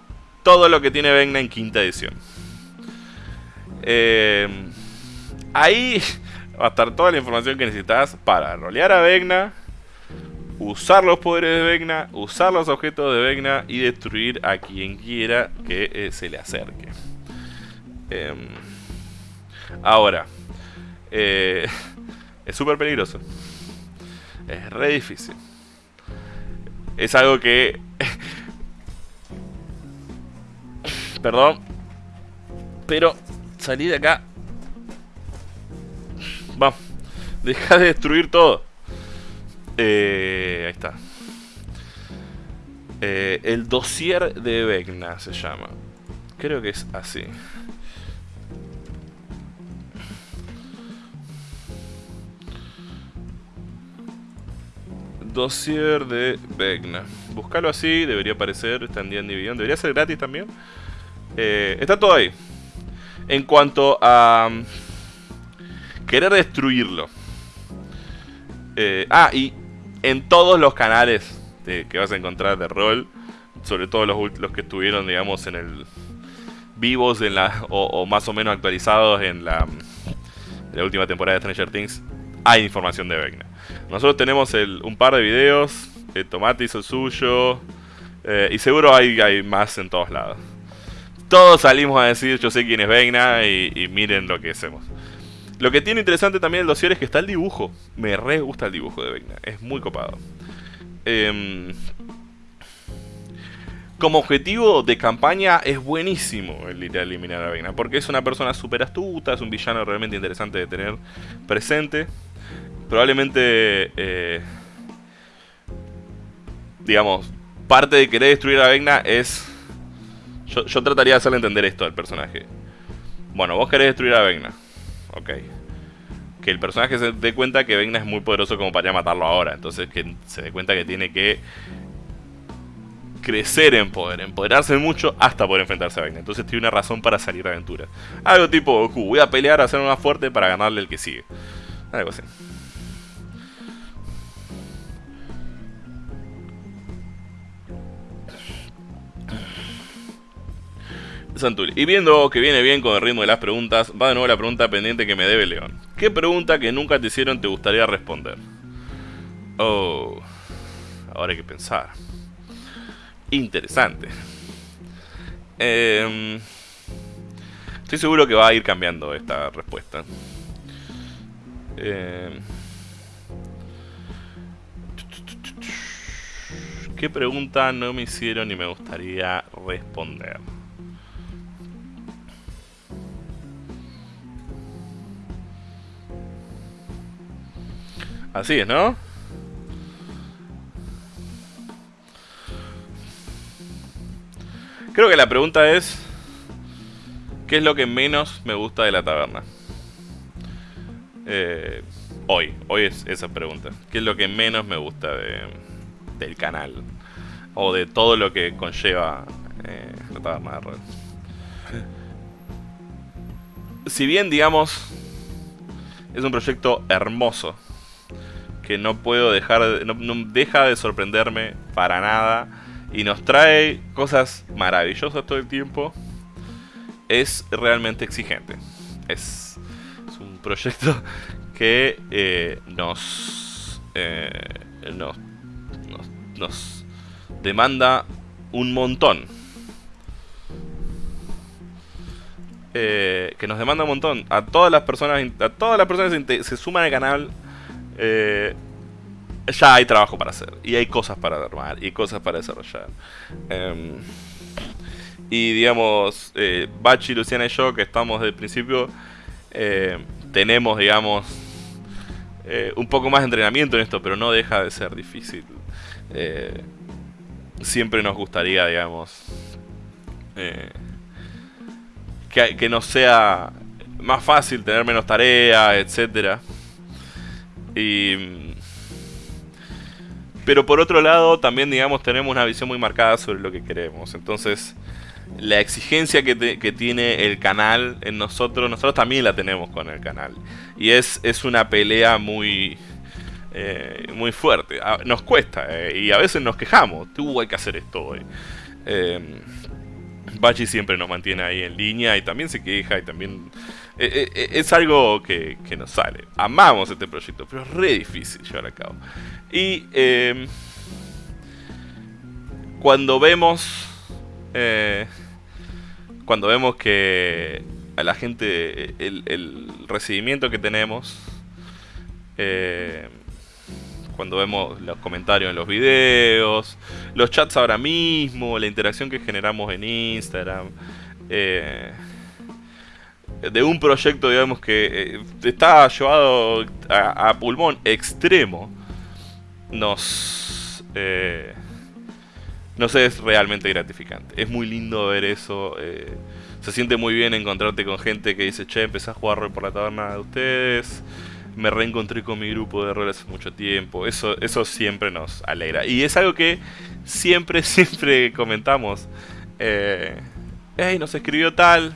Speaker 1: todo lo que tiene Vecna en quinta edición. Eh, ahí va a estar toda la información que necesitas para rolear a Vecna, usar los poderes de Vecna, usar los objetos de Vecna y destruir a quien quiera que eh, se le acerque. Em, ahora, es súper peligroso. Es re difícil. Es algo que... Perdón. Pero salí de acá. Vamos. Deja de destruir todo. Eh, ahí está. Eh, el dossier de Vecna se llama. Creo que es así. Dossier de Vecna. Buscalo así, debería aparecer, está en D&D Debería ser gratis también. Eh, está todo ahí. En cuanto a... Mm, querer destruirlo. Eh, ah, y en todos los canales que vas a encontrar de rol, sobre todo los, que estuvieron, digamos, en el... Vivos en la, o, más o menos actualizados en la, última temporada de Stranger Things, hay información de Vecna. Nosotros tenemos un par de videos, el Tomate hizo el suyo, eh, y seguro hay, más en todos lados. Todos salimos a decir, yo sé quién es Vecna y, miren lo que hacemos. Lo que tiene interesante también el dossier es que está el dibujo. Me re gusta el dibujo de Vecna, es muy copado. Em, como objetivo de campaña es buenísimo el ir eliminar a Vecna, porque es una persona súper astuta, es un villano realmente interesante de tener presente probablemente, eh, digamos, parte de querer destruir a Vecna es... Yo, trataría de hacerle entender esto al personaje. Bueno, vos querés destruir a Vecna. Ok. Que el personaje se dé cuenta que Vecna es muy poderoso como para matarlo ahora. Entonces que se dé cuenta que tiene que crecer en poder, empoderarse mucho hasta poder enfrentarse a Vecna. Entonces tiene una razón para salir de aventura. Algo tipo voy a pelear, a ser más fuerte para ganarle el que sigue. Algo así. Y viendo que viene bien con el ritmo de las preguntas, va de nuevo la pregunta pendiente que me debe León. ¿Qué pregunta que nunca te hicieron te gustaría responder? Oh, ahora hay que pensar. Interesante. Em, estoy seguro que va a ir cambiando esta respuesta. Em, ¿Qué pregunta no me hicieron y me gustaría responder? Así es, ¿no? Creo que la pregunta es... ¿Qué es lo que menos me gusta de la taberna? Eh, hoy, hoy es esa pregunta. ¿Qué es lo que menos me gusta de, del canal? O de todo lo que conlleva eh, la taberna de rol. Si bien, digamos, es un proyecto hermoso que no puedo dejar, de, no, deja de sorprenderme para nada y nos trae cosas maravillosas todo el tiempo, es realmente exigente. Es, un proyecto que eh, nos, eh, nos, nos, demanda un montón. Eh, que nos demanda un montón. A todas las personas, a todas las personas se suman al canal, eh, ya hay trabajo para hacer. Y hay cosas para armar y cosas para desarrollar. Em, y digamos, eh, Bachi, Luciana y yo, que estamos desde el principio, eh, tenemos, digamos, un poco más de entrenamiento en esto, pero no deja de ser difícil. siempre nos gustaría, digamos, que, que nos sea más fácil tener menos tareas, etcétera. Y... Pero por otro lado, también, digamos, tenemos una visión muy marcada sobre lo que queremos. Entonces, la exigencia que, tiene el canal en nosotros, nosotros también la tenemos con el canal. Y es, es una pelea muy... Eh, muy fuerte. Nos cuesta eh, y a veces nos quejamos. Tú hay que hacer esto hoy. Eh, Bachi siempre nos mantiene ahí en línea y también se queja y también... Eh, eh, eh, es algo que, que, nos sale. Amamos este proyecto, pero es re difícil llevar a cabo. Y em, cuando vemos... cuando vemos que a la gente el, el recibimiento que tenemos cuando vemos los comentarios en los videos, los chats ahora mismo, la interacción que generamos en Instagram. Eh, de un proyecto, digamos, que eh, está llevado a, pulmón extremo, nos, eh, nos es realmente gratificante. Es muy lindo ver eso. se siente muy bien encontrarte con gente que dice, che, empecé a jugar rol por la taberna de ustedes me reencontré con mi grupo de rol hace mucho tiempo. Eso, eso siempre nos alegra. Y es algo que siempre, siempre comentamos. Eh, hey, nos escribió tal.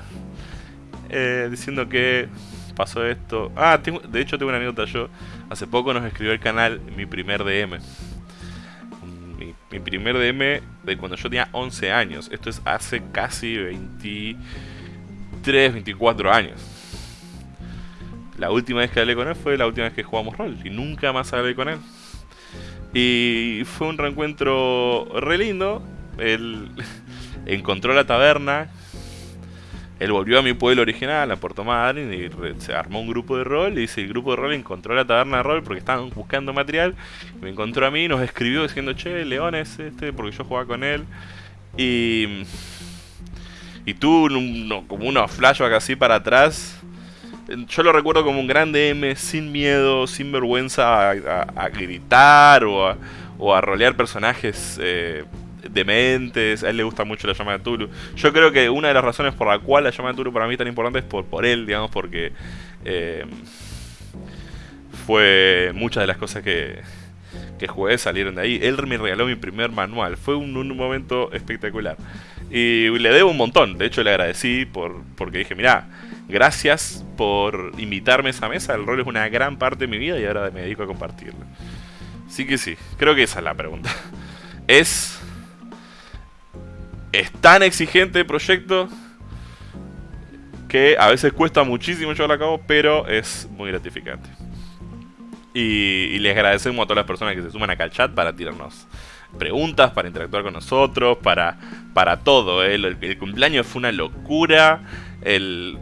Speaker 1: Eh, diciendo que pasó esto. Ah, de hecho tengo una anécdota yo. Hace poco nos escribió el canal mi primer DM. Mi, primer DM de cuando yo tenía 11 años. Esto es hace casi 23, 24 años. La última vez que hablé con él fue la última vez que jugamos rol y nunca más hablé con él. Y fue un reencuentro re lindo. Él encontró la taberna. Él volvió a mi pueblo original, a Puerto Madryn, y se armó un grupo de rol. Y ese grupo de rol encontró la taberna de rol porque estaban buscando material. Me encontró a mí, nos escribió diciendo, che, Leones este, porque yo jugaba con él. Y. Y tuvo como unos flashbacks así para atrás yo lo recuerdo como un gran DM sin miedo, sin vergüenza a, gritar o a, o rolear personajes eh, dementes. A él le gusta mucho la llama de Tulu. Yo creo que una de las razones por la cual la llama de Tulu para mí es tan importante es por, él, digamos, porque eh, fue muchas de las cosas que, que jugué salieron de ahí. Él me regaló mi primer manual. Fue un, momento espectacular. Y le debo un montón. De hecho, le agradecí por, porque dije, mira gracias por invitarme a esa mesa. El rol es una gran parte de mi vida y ahora me dedico a compartirlo. Así que sí, creo que esa es la pregunta. Es... Es tan exigente el proyecto que a veces cuesta muchísimo llevarlo a cabo, pero es muy gratificante. Y, les agradecemos a todas las personas que se suman acá al chat para tirarnos preguntas, para interactuar con nosotros, para, para todo. ¿eh? el cumpleaños fue una locura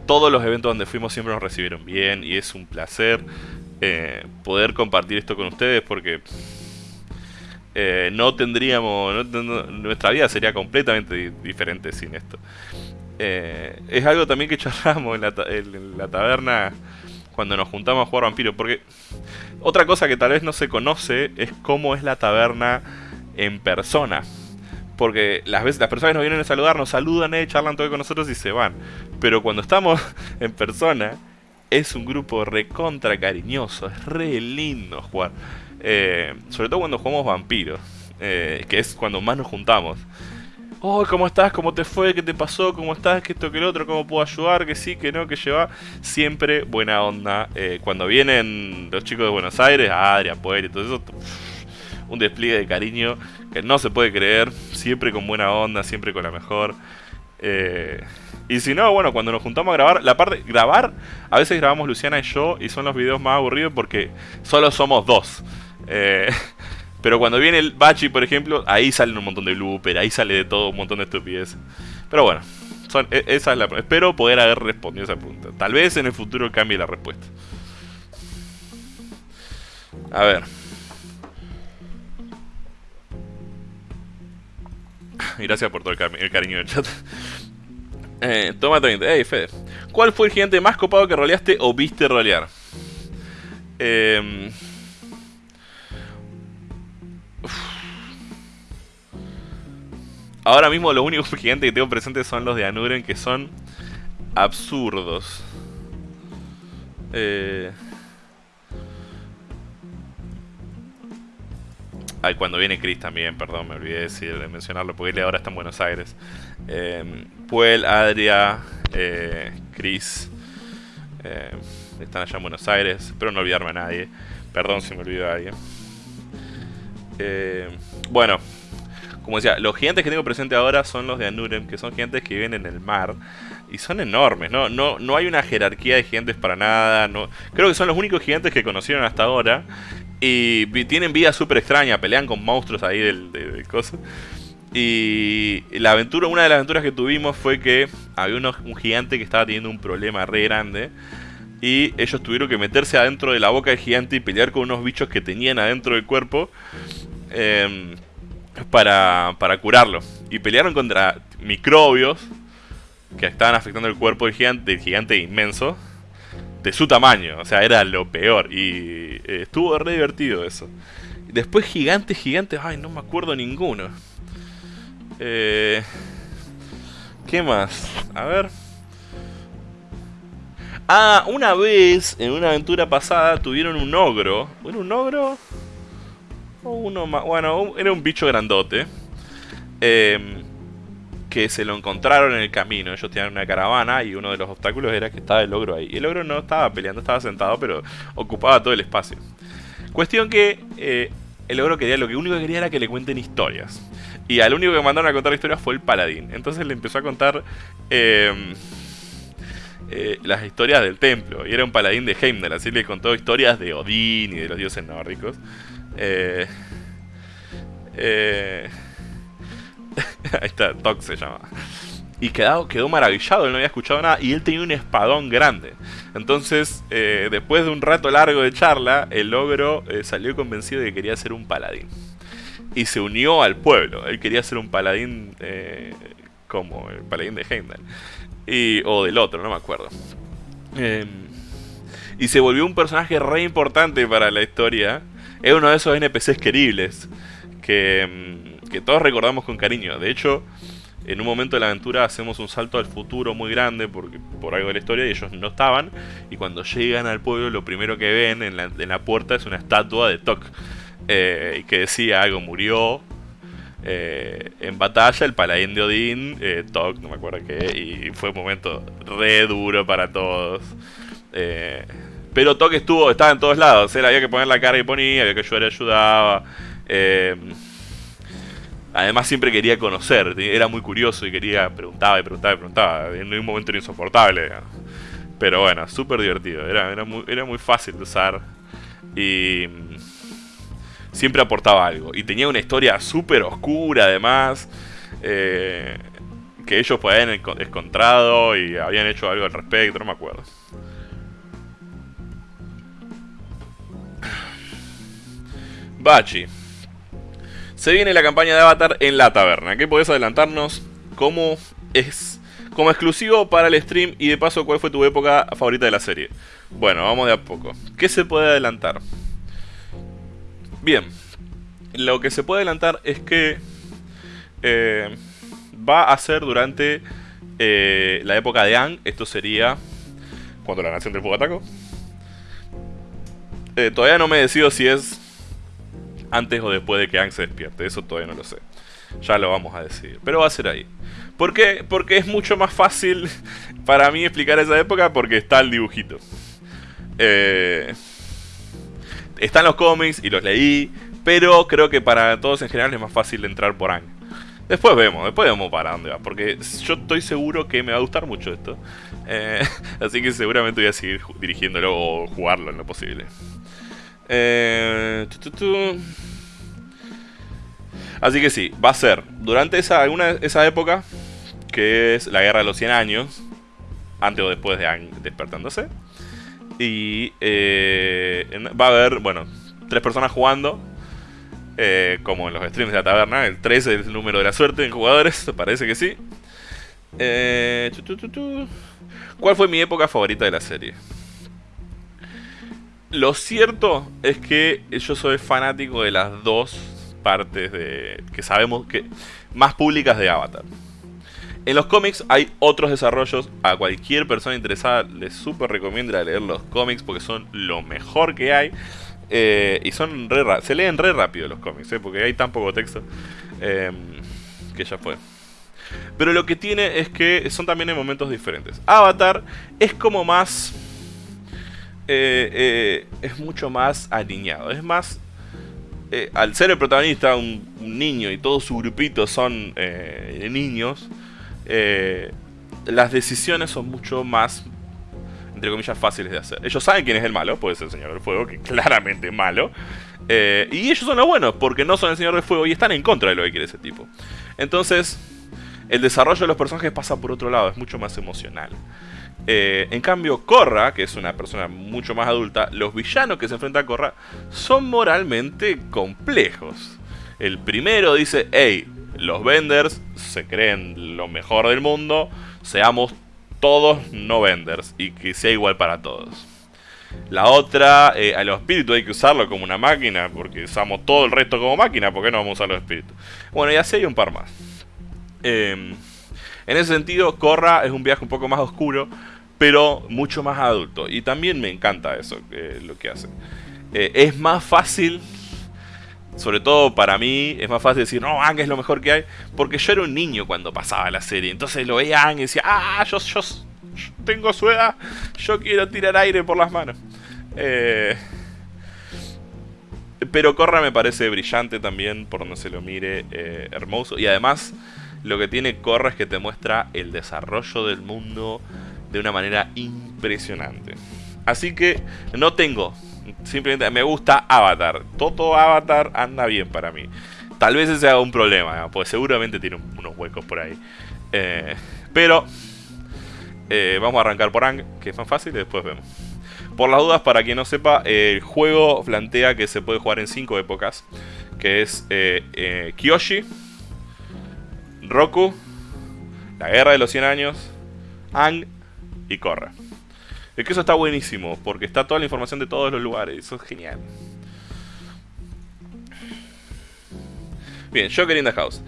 Speaker 1: todos los eventos donde fuimos siempre nos recibieron bien y es un placer eh, poder compartir esto con ustedes porque eh, no tendríamos, nuestra vida sería completamente diferente sin esto. Eh, es algo también que charlamos en la, taberna cuando nos juntamos a jugar vampiro, porque otra cosa que tal vez no se conoce es cómo es la taberna en persona. Porque las veces las personas nos vienen a saludar, nos saludan, eh, charlan todo con nosotros y se van. Pero cuando estamos en persona, es un grupo recontra cariñoso, es re lindo jugar. Eh, sobre todo cuando jugamos vampiros, eh, que es cuando más nos juntamos. Oh, ¿cómo estás? ¿Cómo te fue? ¿Qué te pasó? ¿Cómo estás? ¿Qué esto, que el otro? ¿Cómo puedo ayudar? ¿Que sí? ¿Que no? ¿Que lleva? Siempre buena onda. Eh, cuando vienen los chicos de Buenos Aires, Adrián, Poel y todo eso, un despliegue de cariño que no se puede creer, siempre con buena onda, siempre con la mejor. Y si no, bueno, cuando nos juntamos a grabar, la parte grabar, a veces grabamos Luciana y yo y son los videos más aburridos porque solo somos dos. Eh, Pero cuando viene el Bachi, por ejemplo, ahí salen un montón de blooper, ahí sale de todo un montón de estupidez. Pero bueno, e, esa es la, espero poder haber respondido esa pregunta. Tal vez en el futuro cambie la respuesta. A ver. Gracias por todo el, cariño del chat. Eh, toma 30. Hey, Fede. ¿Cuál fue el gigante más copado que roleaste o viste rolear? Eh, Ahora mismo los únicos gigantes que tengo presentes son los de Anuren, que son absurdos. Eh... Ay, cuando viene Chris también, perdón, me olvidé de mencionarlo porque él ahora está en Buenos Aires. Eh, Puel, Adria, eh, Chris eh, están allá en Buenos Aires. Espero no olvidarme a nadie. Perdón si me olvido a alguien. Eh, bueno, como decía, los gigantes que tengo presente ahora son los de Anurem, que son gigantes que viven en el mar. Y son enormes, ¿no? No, no hay una jerarquía de gigantes para nada. No, creo que son los únicos gigantes que conocieron hasta ahora. Y tienen vida súper extraña, pelean con monstruos ahí del, de, cosas. Y la aventura, una de las aventuras que tuvimos fue que había un gigante que estaba teniendo un problema re grande. Y ellos tuvieron que meterse adentro de la boca del gigante y pelear con unos bichos que tenían adentro del cuerpo. Em, para, para curarlo. Y pelearon contra microbios que estaban afectando el cuerpo del gigante, del gigante inmenso de su tamaño. O sea, era lo peor. Y eh, estuvo re divertido eso. Después gigantes, gigantes. Ay, no me acuerdo ninguno. Eh, ¿Qué más? A ver. Ah, una vez, en una aventura pasada, tuvieron un ogro. ¿Era un ogro? Uno más. Bueno, era un bicho grandote. Eh, que se lo encontraron en el camino. Ellos tenían una caravana y uno de los obstáculos era que estaba el ogro ahí. El ogro no estaba peleando, estaba sentado, pero ocupaba todo el espacio. Cuestión que eh, el ogro quería, lo que único que quería era que le cuenten historias. Y al único que mandaron a contar historias fue el paladín. Entonces le empezó a contar em, eh, las historias del templo. Y era un paladín de Heimdall, así le contó historias de Odín y de los dioses nórdicos. Eh, eh, Ahí está, Doc se llama. Y quedó, quedó maravillado, él no había escuchado nada y él tenía un espadón grande. Entonces, eh, después de un rato largo de charla, el ogro eh, salió convencido de que quería ser un paladín. Y se unió al pueblo. Él quería ser un paladín eh, como el paladín de Heimdall. Y, o del otro, no me acuerdo. Em, y se volvió un personaje re importante para la historia. Es uno de esos NPCs queribles. Que em, que todos recordamos con cariño. De hecho, en un momento de la aventura hacemos un salto al futuro muy grande porque, por algo de la historia y ellos no estaban. Y cuando llegan al pueblo lo primero que ven en la, puerta es una estatua de Tok. Eh, que decía algo murió eh, en batalla el paladín de Odín, eh, Tok, no me acuerdo qué, y fue un momento re duro para todos. Pero Tok estuvo, estaba en todos lados, había que poner la cara y ponía, había que ayudar y ayudaba. Además siempre quería conocer, era muy curioso y quería, preguntaba y preguntaba y preguntaba. En un momento era insoportable. Pero bueno, súper divertido, era, era, muy, era muy fácil de usar. Y mm, siempre aportaba algo. Y tenía una historia súper oscura además. Eh, que ellos podían haber encontrado y habían hecho algo al respecto, no me acuerdo. Bachi. Se viene la campaña de Avatar en la taberna. ¿Qué podés adelantarnos? ¿Cómo es como exclusivo para el stream y de paso cuál fue tu época favorita de la serie? Bueno, vamos de a poco. ¿Qué se puede adelantar? Bien, lo que se puede adelantar es que eh, va a ser durante eh, la época de Ang. Esto sería cuando la nación del fuego atacó. Eh, todavía no me decido si es antes o después de que Ang se despierte. Eso todavía no lo sé. Ya lo vamos a decir. Pero va a ser ahí. ¿Por qué? Porque es mucho más fácil para mí explicar esa época porque está el dibujito. Eh, están los cómics y los leí. Pero creo que para todos en general es más fácil entrar por Ang. Después vemos, después vemos para dónde va. Porque yo estoy seguro que me va a gustar mucho esto. Eh, así que seguramente voy a seguir dirigiéndolo o jugarlo en lo posible. Eh, Así que sí, va a ser durante esa, esa época, que es la guerra de los 100 años, antes o después de despertándose. Y eh, va a haber, bueno, tres personas jugando, eh, como en los streams de la taberna. El 3 es el número de la suerte en jugadores, parece que sí. Eh, ¿Cuál fue mi época favorita de la serie? Lo cierto es que yo soy fanático de las dos partes de que sabemos que más públicas de Avatar. En los cómics hay otros desarrollos. A cualquier persona interesada les súper recomiendo leer los cómics porque son lo mejor que hay. Eh, y son re se leen re rápido los cómics, eh, porque hay tan poco texto em, que ya fue. Pero lo que tiene es que son también en momentos diferentes. Avatar es como más... Eh, es mucho más alineado. Es más... al ser el protagonista un, niño y todo su grupito son niños, las decisiones son mucho más entre comillas, fáciles de hacer. Ellos saben quién es el malo, puede ser el Señor del Fuego, que claramente es malo. Eh, y ellos son los buenos, porque no son el Señor del Fuego y están en contra de lo que quiere ese tipo. Entonces, el desarrollo de los personajes pasa por otro lado, es mucho más emocional. Eh, en cambio, Korra, que es una persona mucho más adulta, los villanos que se enfrentan a Korra son moralmente complejos. El primero dice, hey, los venders se creen lo mejor del mundo, seamos todos no venders y que sea igual para todos. La otra, eh, a los espíritus hay que usarlo como una máquina, porque usamos todo el resto como máquina, ¿por qué no vamos a usar los espíritus? Bueno, y así hay un par más. Em, en ese sentido, Korra es un viaje un poco más oscuro, pero mucho más adulto. Y también me encanta eso, lo que hace. Eh, es más fácil sobre todo para mí, es más fácil decir, no, Ang es lo mejor que hay, porque yo era un niño cuando pasaba la serie. Entonces lo veía y decía, ah, yo, yo, tengo su edad, yo quiero tirar aire por las manos. Eh, pero Korra me parece brillante también, por donde se lo mire, eh, hermoso. Y además, lo que tiene Korra es que te muestra el desarrollo del mundo de una manera impresionante. Así que no tengo Simplemente me gusta Avatar. Todo Avatar anda bien para mí. Tal vez ese sea un problema, pues seguramente tiene unos huecos por ahí. Eh, pero eh, vamos a arrancar por Ang, que es más fácil, y después vemos. Por las dudas, para quien no sepa, el juego plantea que se puede jugar en 5 épocas. Que es eh, Kyoshi, Roku, La Guerra de los 100 Años, Ang y Korra. Es que eso está buenísimo, porque está toda la información de todos los lugares. Eso es genial. Bien, Joker in the House.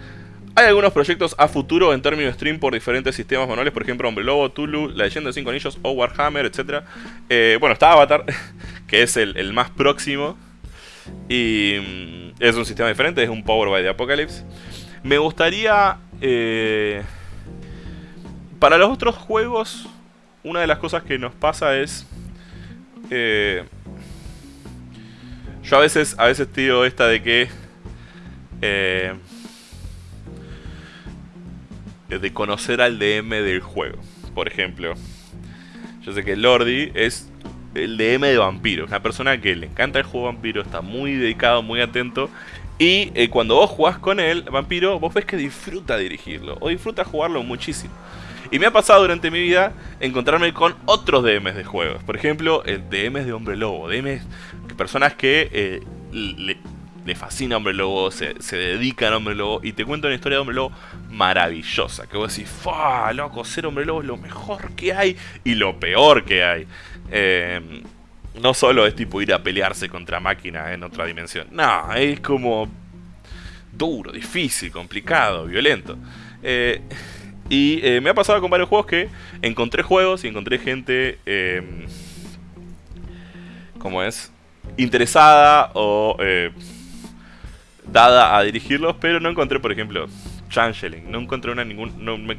Speaker 1: Hay algunos proyectos a futuro en términos de stream por diferentes sistemas manuales, por ejemplo, Hombre Lobo, Tulu, La Leyenda de Cinco Anillos o Warhammer, etc. Eh, bueno, está Avatar, que es el, más próximo. Y mm, es un sistema diferente, es un Power by the Apocalypse. Me gustaría... Eh, para los otros juegos una de las cosas que nos pasa es... Eh, yo a veces, a veces digo esta de que... Eh, de conocer al DM del juego. Por ejemplo, yo sé que Lordi es el DM de vampiro. Una persona que le encanta el juego vampiro, está muy dedicado, muy atento. Y eh, cuando vos jugás con él, vampiro, vos ves que disfruta dirigirlo. O disfruta jugarlo muchísimo. Y me ha pasado durante mi vida encontrarme con otros DMs de juegos. Por ejemplo, el DMs de Hombre Lobo. DMs, personas que eh, le, fascina Hombre Lobo, se, dedican a Hombre Lobo. Y te cuento una historia de Hombre Lobo maravillosa. Que vos decís, ¡fa! Loco, ser Hombre Lobo es lo mejor que hay y lo peor que hay. Em, no solo es tipo ir a pelearse contra máquinas en otra dimensión. No, es como duro, difícil, complicado, violento. Eh, y eh, me ha pasado con varios juegos que encontré juegos y encontré gente, eh, como es, interesada o eh, dada a dirigirlos, pero no encontré, por ejemplo, Changeling. No encontré una ningún, no me,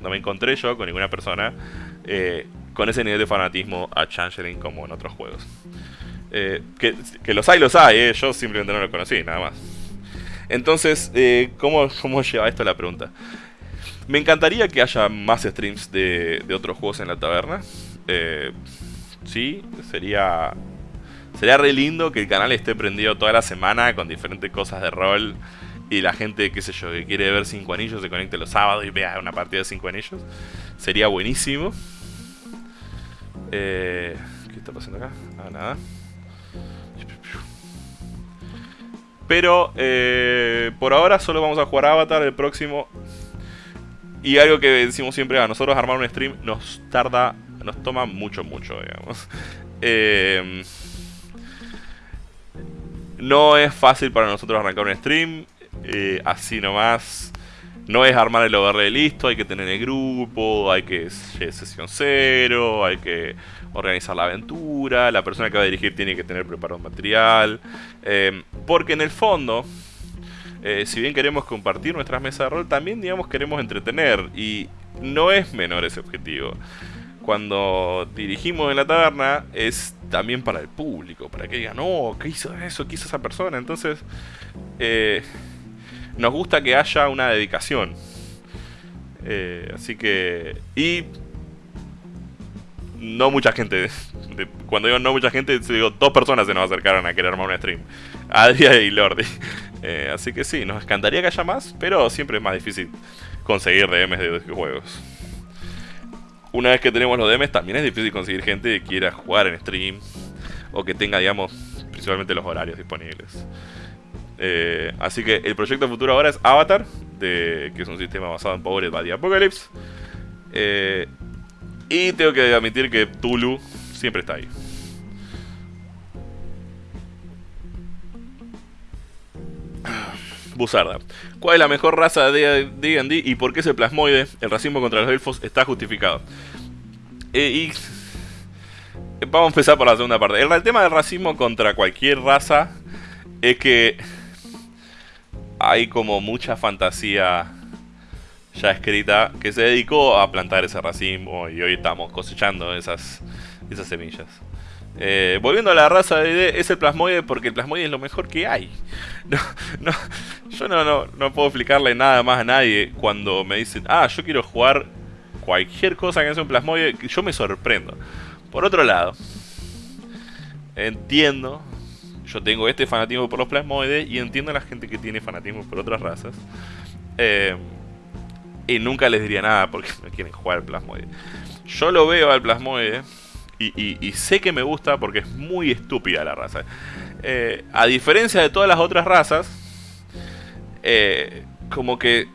Speaker 1: no me encontré yo con ninguna persona eh, con ese nivel de fanatismo a Changeling como en otros juegos. que, los hay, los hay, yo simplemente no lo conocí, nada más. Entonces, ¿cómo, ¿cómo lleva esto la pregunta? Me encantaría que haya más streams de, otros juegos en la taberna. Eh, sí, sería sería re lindo que el canal esté prendido toda la semana con diferentes cosas de rol y la gente, qué sé yo, que quiere ver cinco anillos se conecte los sábados y vea una partida de cinco anillos. Sería buenísimo. Eh, ¿Qué está pasando acá? Ah, nada. Pero eh, por ahora solo vamos a jugar Avatar el próximo. Y algo que decimos siempre, a nosotros armar un stream nos tarda, nos toma mucho, mucho, digamos. Eh, no es fácil para nosotros arrancar un stream, eh, así nomás. No es armar el overlay listo, hay que tener el grupo, hay que sesión cero, hay que organizar la aventura, la persona que va a dirigir tiene que tener preparado material. Eh, porque en el fondo, eh, si bien queremos compartir nuestras mesas de rol, también digamos queremos entretener y no es menor ese objetivo. Cuando dirigimos en la taberna es también para el público, para que digan, no, ¿qué hizo eso? ¿Qué hizo esa persona? Entonces, eh, nos gusta que haya una dedicación. así que... Y no mucha gente. Cuando digo no mucha gente, digo dos personas se nos acercaron a querer armar un stream. Adria y Lordi. Eh, así que sí, nos encantaría que haya más, pero siempre es más difícil conseguir DMs de juegos. Una vez que tenemos los DMs, también es difícil conseguir gente que quiera jugar en stream. O que tenga, digamos, principalmente los horarios disponibles. Eh, así que el proyecto futuro ahora es Avatar, que es un sistema basado en Powered by the Apocalypse. Eh, y tengo que admitir que Tulu siempre está ahí. Buzarda. ¿Cuál es la mejor raza de D&D y por qué ese plasmoide, el racismo contra los elfos, está justificado? Eh, y vamos a empezar por la segunda parte. El, tema del racismo contra cualquier raza es que hay como mucha fantasía ya escrita que se dedicó a plantar ese racismo y hoy estamos cosechando esas, esas semillas. Eh, volviendo a la raza de es el plasmoide porque el plasmoide es lo mejor que hay. No, yo no, no, no puedo explicarle nada más a nadie cuando me dicen, ah, yo quiero jugar cualquier cosa que sea un plasmoide, yo me sorprendo. Por otro lado, entiendo, yo tengo este fanatismo por los plasmoides y entiendo a la gente que tiene fanatismo por otras razas. Eh, y nunca les diría nada porque no quieren jugar al plasmoide. Yo lo veo al plasmoide y, sé que me gusta porque es muy estúpida la raza. Eh, a diferencia de todas las otras razas, eh, como que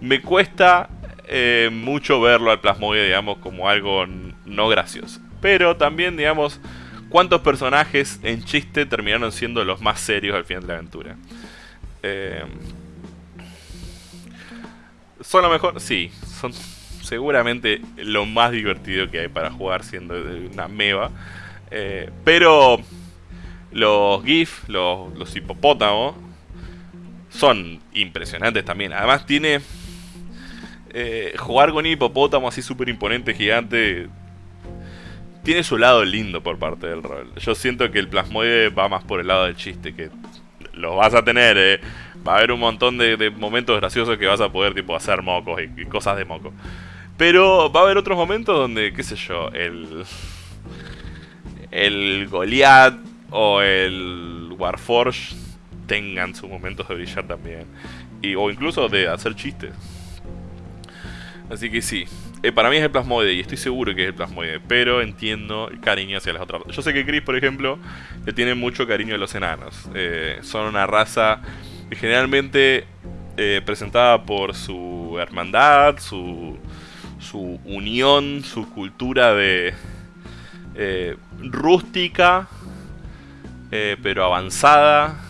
Speaker 1: me cuesta eh, mucho verlo al plasmoide, digamos, como algo no gracioso. Pero también, digamos, cuántos personajes en chiste terminaron siendo los más serios al final de la aventura. ¿Son lo mejor? Sí, son seguramente lo más divertido que hay para jugar siendo una meva. Eh, pero los GIF, los, hipopótamos, son impresionantes también. Además tiene... Eh, jugar con hipopótamo así súper imponente, gigante, tiene su lado lindo por parte del rol. Yo siento que el plasmoide va más por el lado del chiste, que lo vas a tener, eh, va a haber un montón de, momentos graciosos que vas a poder tipo hacer mocos y, cosas de moco. Pero va a haber otros momentos donde, qué sé yo, el. El Goliath o el Warforge tengan sus momentos de brillar también. Y, o incluso de hacer chistes. Así que sí, eh, para mí es el plasmoide y estoy seguro que es el plasmoide, pero entiendo el cariño hacia las otras. Yo sé que Chris, por ejemplo, le tiene mucho cariño a los enanos. Eh, son una raza generalmente eh, presentada por su hermandad, su, su unión, su cultura de eh, rústica, eh, pero avanzada,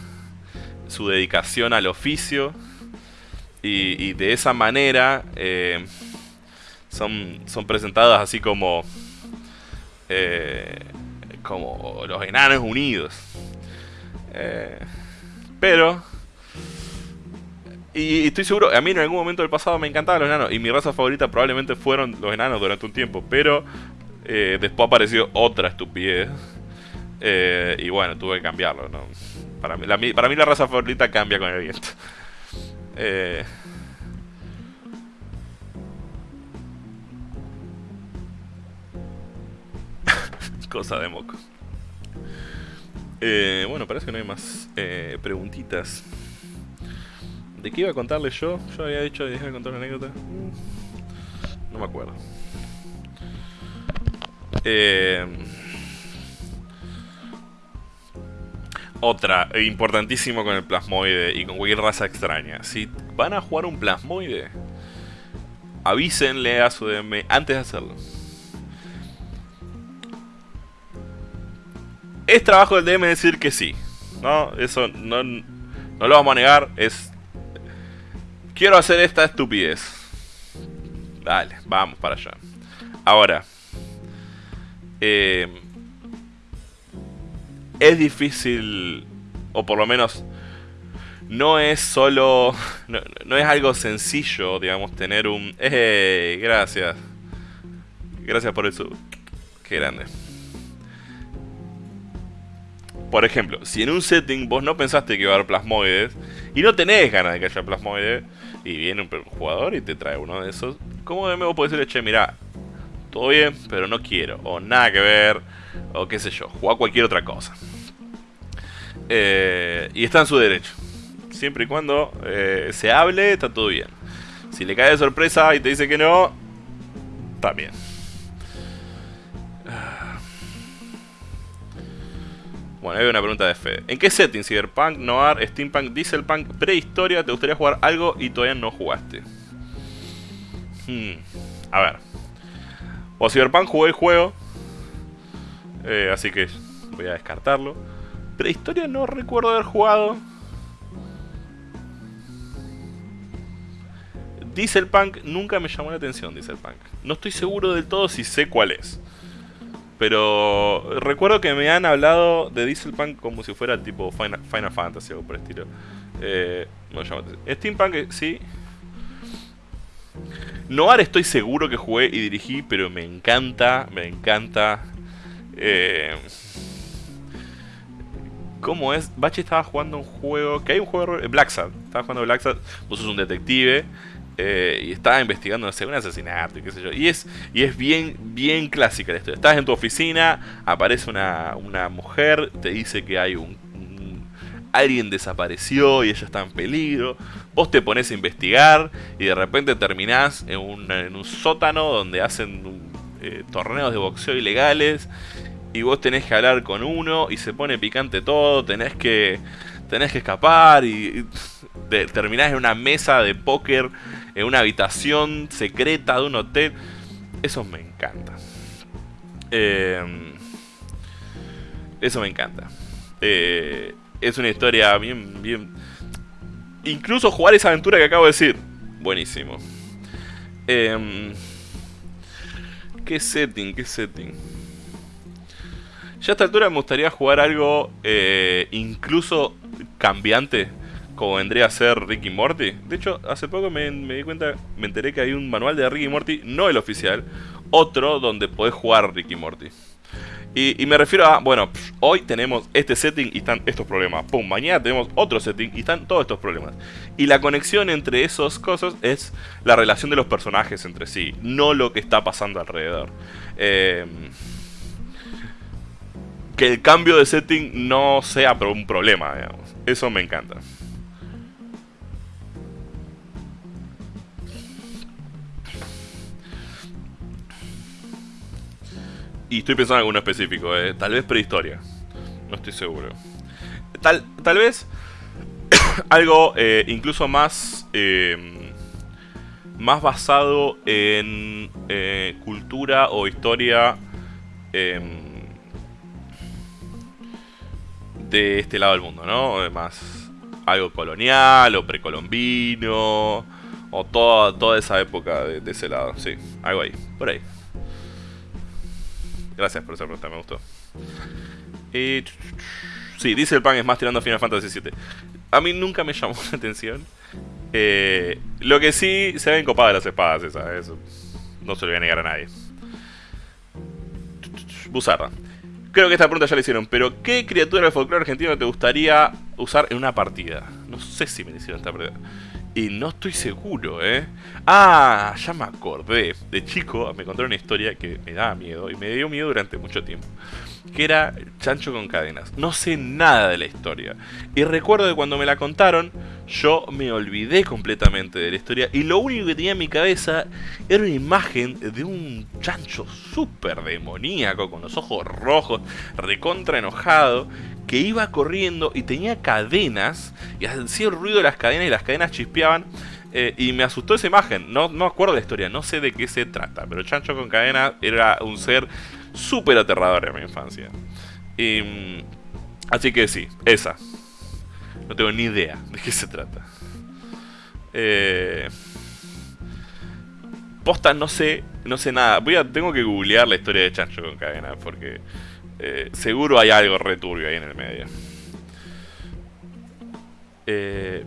Speaker 1: su dedicación al oficio, y, de esa manera son, son presentadas así como, como los enanos unidos. pero y estoy seguro, a mí en algún momento del pasado me encantaban los enanos. Y mi raza favorita probablemente fueron los enanos durante un tiempo. Pero eh, después apareció otra estupidez. Eh, y bueno, tuve que cambiarlo. Para, mí, la, para mí la raza favorita cambia con el viento. Eh, cosa de moco. bueno, parece que no hay más preguntitas. ¿De qué iba a contarle yo? Yo había dicho que iba a contar una anécdota. No me acuerdo. Eh, otra, eh, importantísimo con el plasmoide y con cualquier raza extraña. Si van a jugar un plasmoide, avísenle a su DM antes de hacerlo. Es trabajo del DM decir que sí. No, eso no, no lo vamos a negar. Es. Quiero hacer esta estupidez. Dale, vamos para allá. Ahora. Eh, es difícil. O por lo menos. No es solo. No, es algo sencillo, digamos, tener un. ¡Eh! Gracias. Gracias por eso. Qué grande. Por ejemplo, si en un setting vos no pensaste que iba a haber plasmoides y no tenés ganas de que haya plasmoides y viene un jugador y te trae uno de esos, ¿cómo de vos podés decirle, che, mira, todo bien, pero no quiero, o nada que ver, o qué sé yo, jugar cualquier otra cosa? Eh, y está en su derecho. Siempre y cuando eh, se hable, está todo bien. Si le cae de sorpresa y te dice que no, también. Bueno, hay una pregunta de Fede. ¿En qué setting? Cyberpunk, Noir, Steampunk, Dieselpunk, prehistoria, te gustaría jugar algo y todavía no jugaste? Hmm. A ver. O Cyberpunk jugué el juego. Eh, así que voy a descartarlo. Prehistoria no recuerdo haber jugado. Dieselpunk nunca me llamó la atención, Dieselpunk. No estoy seguro del todo si sé cuál es. Pero recuerdo que me han hablado de Dieselpunk como si fuera tipo Final, Fantasy o por el estilo. Eh, no Steampunk, eh, sí. Noir estoy seguro que jugué y dirigí, pero me encanta, me encanta. Eh, ¿Cómo es? Bachi estaba jugando un juego. Que hay un juego. Black Sad. Estaba jugando Black Sad. Vos sos un detective. Eh, y estaba investigando no un asesinato y qué sé yo. Y es, y es bien, bien clásica la historia. Estás en tu oficina, aparece una, una mujer, te dice que hay un, alguien desapareció y ella está en peligro. Vos te pones a investigar y de repente terminás en un, en un sótano donde hacen eh, torneos de boxeo ilegales. Y vos tenés que hablar con uno y se pone picante todo, tenés que tenés que escapar y, terminás en una mesa de póker en una habitación secreta de un hotel. Eso me encanta. Em, eso me encanta. Eh, es una historia bien, bien... Incluso jugar esa aventura que acabo de decir. Buenísimo. Em, ¿Qué setting? ¿Qué setting? Ya a esta altura me gustaría jugar algo eh, incluso cambiante como vendría a ser Ricky Morty. De hecho, hace poco me, di cuenta, me enteré que hay un manual de Ricky Morty, no el oficial, otro donde podés jugar Ricky Morty. Y, me refiero a, bueno, hoy tenemos este setting y están estos problemas. Pum, mañana tenemos otro setting y están todos estos problemas. Y la conexión entre esas cosas es la relación de los personajes entre sí, no lo que está pasando alrededor. Em, que el cambio de setting no sea un problema, digamos. Eso me encanta. Y estoy pensando en alguno específico, eh. tal vez prehistoria. No estoy seguro. Tal, tal vez algo eh, incluso más em, más basado en eh, cultura o historia em, de este lado del mundo, ¿no? Más algo colonial o precolombino o toda, toda esa época de ese lado, sí, algo ahí, por ahí. Gracias por esa pregunta, me gustó. Y... Sí, dice el pan es más tirando a Final Fantasy VII. A mí nunca me llamó la atención. Eh, lo que sí se ven copadas las espadas esas. Eso no se lo voy a negar a nadie. Buzarda. Creo que esta pregunta ya la hicieron, pero ¿qué criatura del folclore argentino te gustaría usar en una partida? No sé si me hicieron esta pregunta. Y no estoy seguro, ¿eh? Ah, ya me acordé. De chico me contaron una historia que me daba miedo y me dio miedo durante mucho tiempo. Que era Chancho con cadenas. No sé nada de la historia. Y recuerdo que cuando me la contaron, yo me olvidé completamente de la historia y lo único que tenía en mi cabeza era una imagen de un chancho súper demoníaco con los ojos rojos, recontra enojado, que iba corriendo y tenía cadenas y hacía el ruido de las cadenas y las cadenas chispeaban. Eh, y me asustó esa imagen, no, no acuerdo la historia, no sé de qué se trata, pero Chancho con cadena era un ser súper aterrador en mi infancia. Y, así que sí, esa. No tengo ni idea de qué se trata. Eh, posta no sé, no sé nada. Voy a, tengo que googlear la historia de Chancho con cadena porque eh, seguro hay algo returbio ahí en el medio. Eh,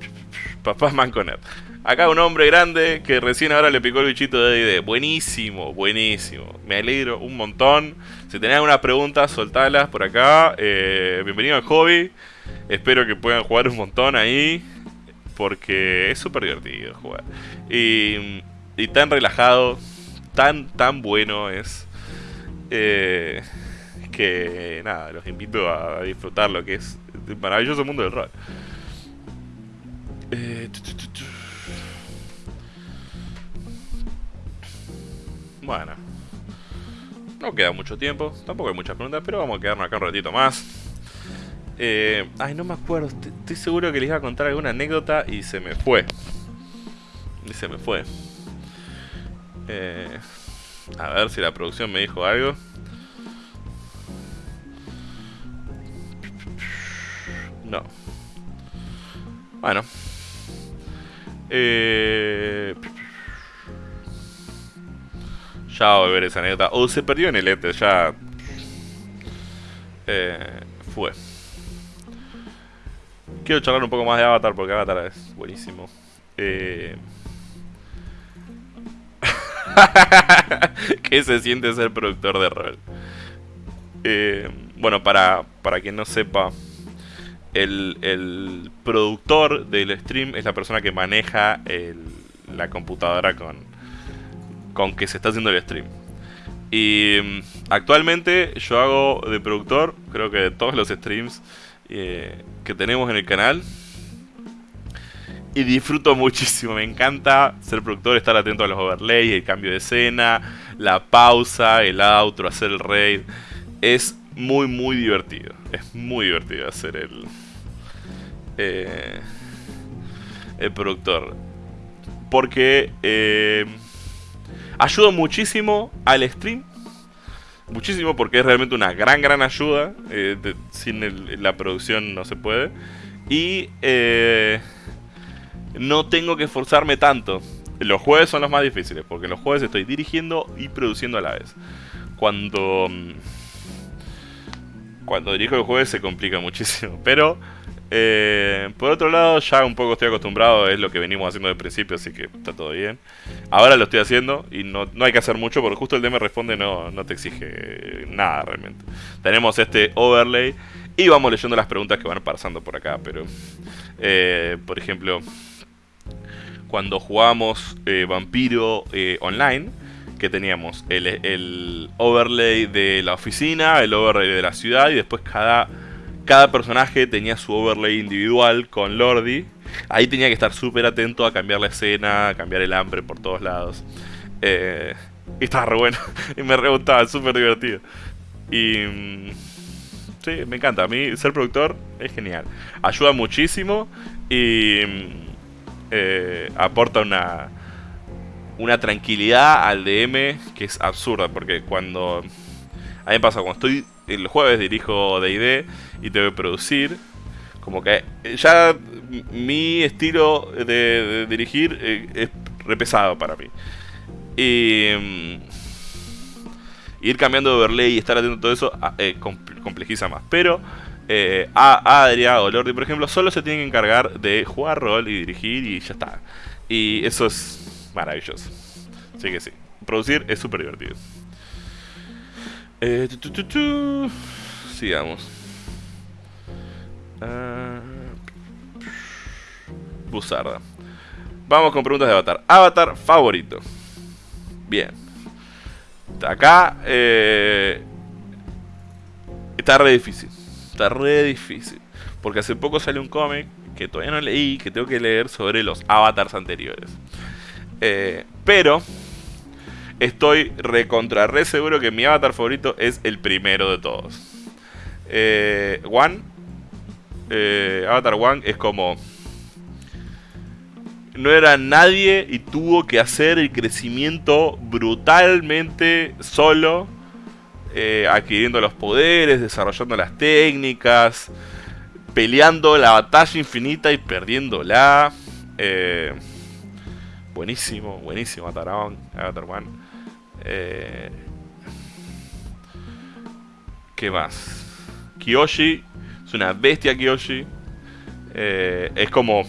Speaker 1: Manconet. Acá un hombre grande que recién ahora le picó el bichito de D&D. Buenísimo, buenísimo. Me alegro un montón. Si tenés alguna pregunta, soltalas por acá. Eh, bienvenido al hobby. Espero que puedan jugar un montón ahí. Porque es súper divertido jugar. Y, y, tan relajado. Tan, tan bueno es. Eh, que nada, los invito a disfrutar lo que es el maravilloso mundo del rol. Eh, bueno. No queda mucho tiempo, tampoco hay muchas preguntas, pero vamos a quedarnos acá un ratito más. Eh, ay, no me acuerdo, estoy seguro que les iba a contar alguna anécdota y se me fue. Y se me fue. Eh, a ver si la producción me dijo algo. No. Bueno. Eh... Ya voy a ver esa anécdota. O se perdió en el ETE, ya... Eh, fue. Quiero charlar un poco más de Avatar porque Avatar es buenísimo. Eh... ¿Qué se siente ser productor de rol? Eh, bueno, para, para quien no sepa, el, el, productor del stream es la persona que maneja la computadora con, con que se está haciendo el stream. Y mm, actualmente yo hago de productor, creo que de todos los streams eh, que tenemos en el canal. Y disfruto muchísimo, me encanta ser productor, estar atento a los overlays, el cambio de escena, la pausa, el outro, hacer el raid. Es muy, muy divertido. Es muy divertido hacer el, eh, el productor. Porque eh, ayuda muchísimo al stream. Muchísimo porque es realmente una gran, gran ayuda. Eh, sin la producción no se puede. Y no tengo que esforzarme tanto. Los jueves son los más difíciles porque los jueves estoy dirigiendo y produciendo a la vez. Cuando cuando dirijo el jueves se complica muchísimo. Pero, eh, por otro lado, ya un poco estoy acostumbrado, es lo que venimos haciendo desde el principio, así que está todo bien. Ahora lo estoy haciendo y no, hay que hacer mucho porque justo el DM responde no, no te exige nada realmente. Tenemos este overlay y vamos leyendo las preguntas que van pasando por acá, pero... Eh, por ejemplo, cuando jugamos eh, Vampiro online que teníamos el, overlay de la oficina, el overlay de la ciudad y después cada, cada personaje tenía su overlay individual con Lordi. Ahí tenía que estar súper atento a cambiar la escena, a cambiar el hambre por todos lados. Eh, y estaba re bueno, y me re súper divertido. Y... Mm, sí, me encanta. A mí ser productor es genial. Ayuda muchísimo y mm, eh, aporta una, una tranquilidad al DM que es absurda, porque cuando... A mí me pasa, cuando estoy el jueves dirijo D&D y tengo que producir, como que ya mi estilo de, dirigir eh, es repesado para mí. Y... Mm, ir cambiando de overlay y estar atento a todo eso ah, eh, complejiza más. Pero eh, a Adria o Lordi, por ejemplo, solo se tienen que encargar de jugar rol y dirigir y ya está. Y eso es maravilloso. Así que sí, producir es súper divertido. Eh, Sigamos. Uh, Buzarda. Vamos con preguntas de Avatar. Avatar favorito. Bien. Acá eh, está re difícil. Está re difícil. Porque hace poco salió un cómic que todavía no leí, que tengo que leer sobre los avatars anteriores. Eh, pero estoy recontra re seguro que mi avatar favorito es el primero de todos. Eh, One, eh, Avatar One es como no era nadie y tuvo que hacer el crecimiento brutalmente solo, eh, adquiriendo los poderes, desarrollando las técnicas, peleando la batalla infinita y perdiéndola. Eh, buenísimo, buenísimo Avatar, Avatar One. ¿Qué más? Kiyoshi, es una bestia Kiyoshi. es como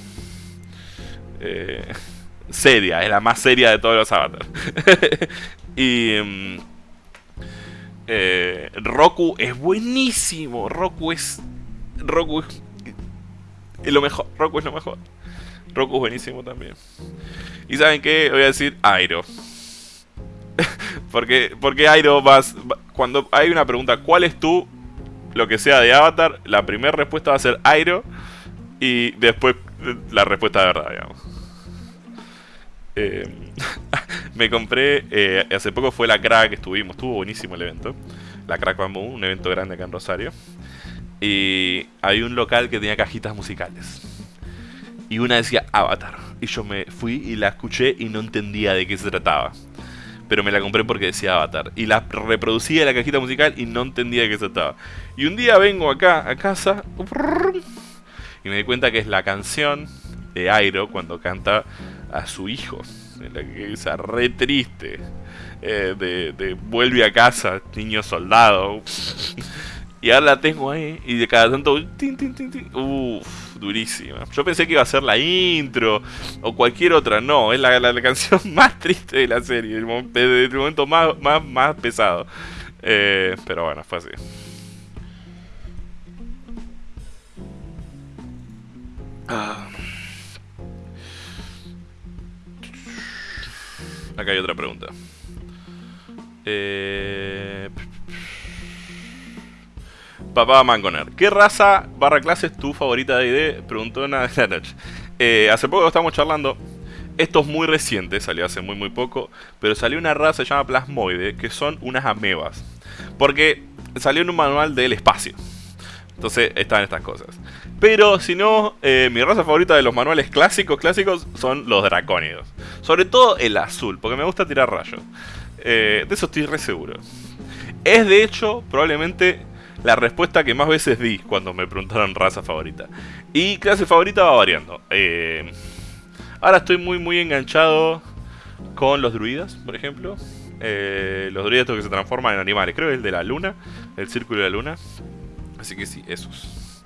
Speaker 1: eh, seria, es la más seria de todos los avatars. y mm, eh, Roku es buenísimo. Roku es. Roku es, lo mejor. Roku es lo mejor. Roku es buenísimo también. Y saben qué? Voy a decir Airo. porque, porque Airo vas. Cuando hay una pregunta, ¿cuál es tú? Lo que sea de Avatar, la primera respuesta va a ser Airo. Y después la respuesta de verdad, digamos. Eh, me compré, eh, hace poco fue la Crack, estuvimos, estuvo buenísimo el evento. La Crack Bamboo, un evento grande acá en Rosario. Y hay un local que tenía cajitas musicales. Y una decía Avatar. Y yo me fui y la escuché y no entendía de qué se trataba. Pero me la compré porque decía Avatar. Y la reproducía la cajita musical y no entendía de qué se trataba. Y un día vengo acá a casa y me di cuenta que es la canción de Airo cuando canta a su hijo. En la que re triste. Eh, de, vuelve a casa, niño soldado. y ahora la tengo ahí. Y de cada tanto. Durísima. Yo pensé que iba a ser la intro. O cualquier otra. No, es la, la, canción más triste de la serie. El, el momento más, más, más pesado. Eh, pero bueno, fue así. Ah. Acá hay otra pregunta. Eh... Papá Mangoner. ¿Qué raza barra clase es tu favorita de ID? Preguntó una de la noche. Eh, hace poco estamos charlando. Esto es muy reciente, salió hace muy muy poco. Pero salió una raza que se llama Plasmoide, que son unas amebas. Porque salió en un manual del espacio. Entonces están estas cosas. Pero si no, eh, mi raza favorita de los manuales clásicos, clásicos, son los dracónidos. Sobre todo el azul, porque me gusta tirar rayos. Eh, de eso estoy re seguro. Es de hecho probablemente la respuesta que más veces di cuando me preguntaron raza favorita. Y clase favorita va variando. Eh, ahora estoy muy muy enganchado con los druidas, por ejemplo. los druidas que se transforman en animales. Creo que es el de la luna, el círculo de la luna. Así que sí, esos.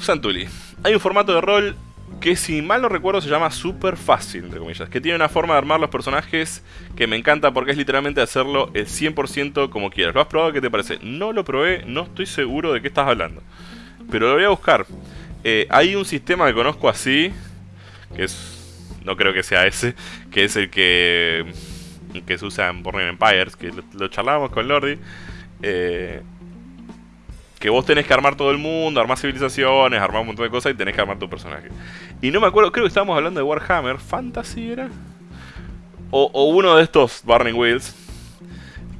Speaker 1: Santuli. Hay un formato de rol que si mal no recuerdo se llama super fácil, entre comillas, que tiene una forma de armar los personajes que me encanta porque es literalmente hacerlo el 100% como quieras. ¿Lo has probado? ¿Qué te parece? No lo probé, no estoy seguro de qué estás hablando. Pero lo voy a buscar. Eh, hay un sistema que conozco así, que es, no creo que sea ese, que es el que, que se usa en Burning Empires, que lo, lo charlábamos con Lordi. Eh, que vos tenés que armar todo el mundo, armar civilizaciones, armar un montón de cosas y tenés que armar tu personaje. Y no me acuerdo, creo que estábamos hablando de Warhammer, Fantasy era. O, uno de estos Burning Wheels,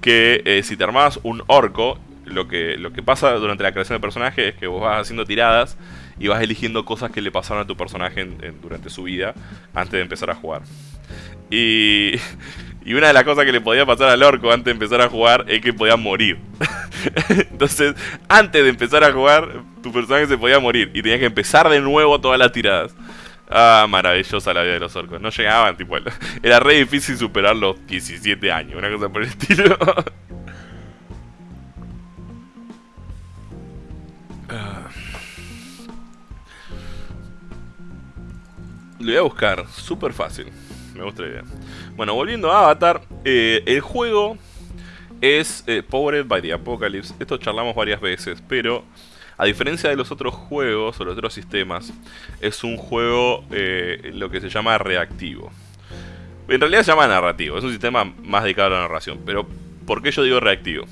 Speaker 1: que eh, si te armabas un orco, lo que, lo que pasa durante la creación del personaje es que vos vas haciendo tiradas y vas eligiendo cosas que le pasaron a tu personaje durante su vida antes de empezar a jugar. Y, y una de las cosas que le podía pasar al orco antes de empezar a jugar es que podía morir. Entonces, antes de empezar a jugar, tu personaje se podía morir y tenías que empezar de nuevo todas las tiradas. Ah, maravillosa la vida de los orcos. No llegaban, tipo, era re difícil superar los 17 años, una cosa por el estilo. Ah. Lo voy a buscar, súper fácil. Me gusta la idea. Bueno, volviendo a Avatar, eh, el juego es eh, Powered by the Apocalypse. Esto charlamos varias veces, pero a diferencia de los otros juegos o los otros sistemas, es un juego eh, lo que se llama reactivo. En realidad se llama narrativo, es un sistema más dedicado a la narración, pero ¿por qué yo digo reactivo?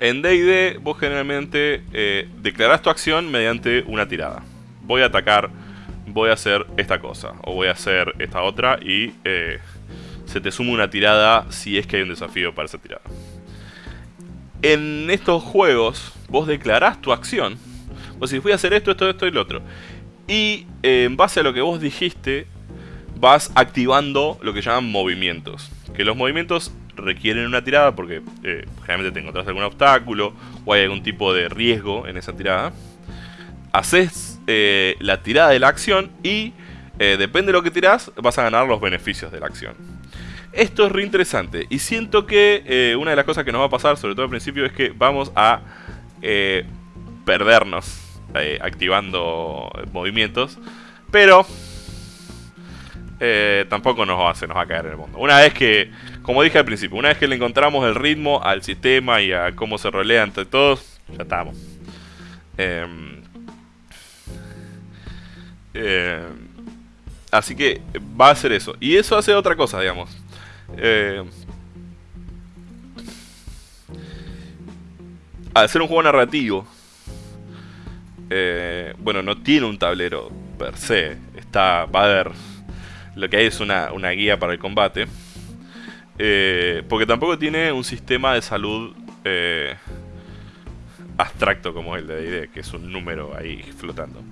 Speaker 1: En D&D vos generalmente eh, declarás tu acción mediante una tirada. Voy a atacar, voy a hacer esta cosa, o voy a hacer esta otra y eh, se te suma una tirada si es que hay un desafío para esa tirada. En estos juegos vos declarás tu acción. Vos decís, voy a hacer esto, esto, esto y lo otro. Y eh, en base a lo que vos dijiste, vas activando lo que llaman movimientos. Que los movimientos requieren una tirada porque eh, generalmente te encontrás algún obstáculo o hay algún tipo de riesgo en esa tirada. Haces eh, la tirada de la acción y depende de lo que tirás, vas a ganar los beneficios de la acción. Esto es re interesante y siento que una de las cosas que nos va a pasar, sobre todo al principio, es que vamos a perdernos eh, activando movimientos. Pero eh, tampoco nos va, se nos va a caer en el mundo. Una vez que, como dije al principio, una vez que le encontramos el ritmo al sistema y a cómo se rolea entre todos, ya estamos. Em, em, así que va a ser eso. Y eso hace otra cosa, digamos. Eh, al ser un juego narrativo, eh, bueno, no tiene un tablero per se. Está, va a haber, lo que hay es una, guía para el combate. Eh, porque tampoco tiene un sistema de salud eh, abstracto como el de D&D, que es un número ahí flotando.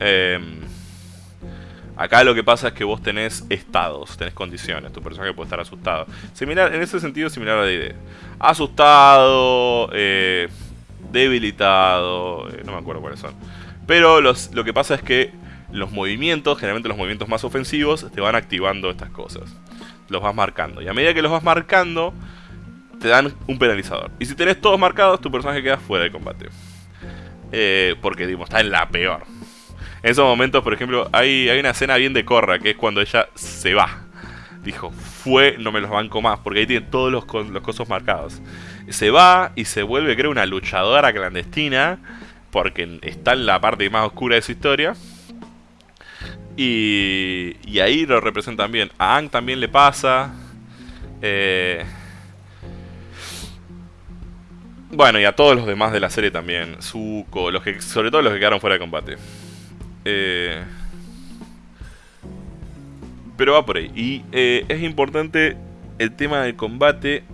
Speaker 1: Em, acá lo que pasa es que vos tenés estados, tenés condiciones, tu personaje puede estar asustado. Similar, en ese sentido similar a D&D. Asustado, eh, debilitado, eh, no me acuerdo cuáles son. Pero lo que pasa es que los movimientos, generalmente los movimientos más ofensivos, te van activando estas cosas. Los vas marcando. Y a medida que los vas marcando, te dan un penalizador. Y si tenés todos marcados, tu personaje queda fuera de combate. Eh, porque, digo, está en la peor. En esos momentos, por ejemplo, hay, hay una escena bien de Corra, que es cuando ella se va. Dijo, fue, no me los banco más, porque ahí tiene todos los, los cosos marcados se va y se vuelve, creo, una luchadora clandestina, porque está en la parte más oscura de su historia. Y, y ahí lo representan bien. A Ang también le pasa. Eh, bueno, y a todos los demás de la serie también. Zuko, los que, sobre todo los que quedaron fuera de combate. Eh, pero va por ahí. Y eh, es importante el tema del combate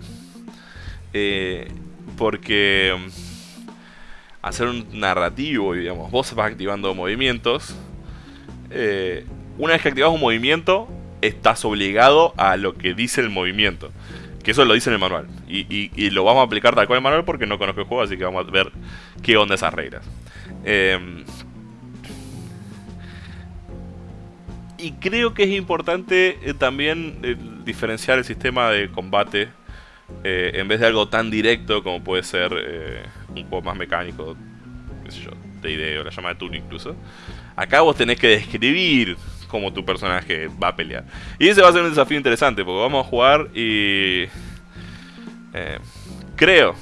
Speaker 1: eh, porque mm, hacer un narrativo, digamos, vos vas activando movimientos. Una vez que activas un movimiento, estás obligado a lo que dice el movimiento. Que eso lo dice en el manual. Y, lo vamos a aplicar tal cual el manual porque no conozco el juego, así que vamos a ver qué onda esas reglas. Em, y creo que es importante eh, también diferenciar el sistema de combate eh, en vez de algo tan directo como puede ser eh, un poco más mecánico, qué sé yo, de idea o la llama de turno incluso, acá vos tenés que describir cómo tu personaje va a pelear. Y ese va a ser un desafío interesante, porque vamos a jugar y... Eh, creo,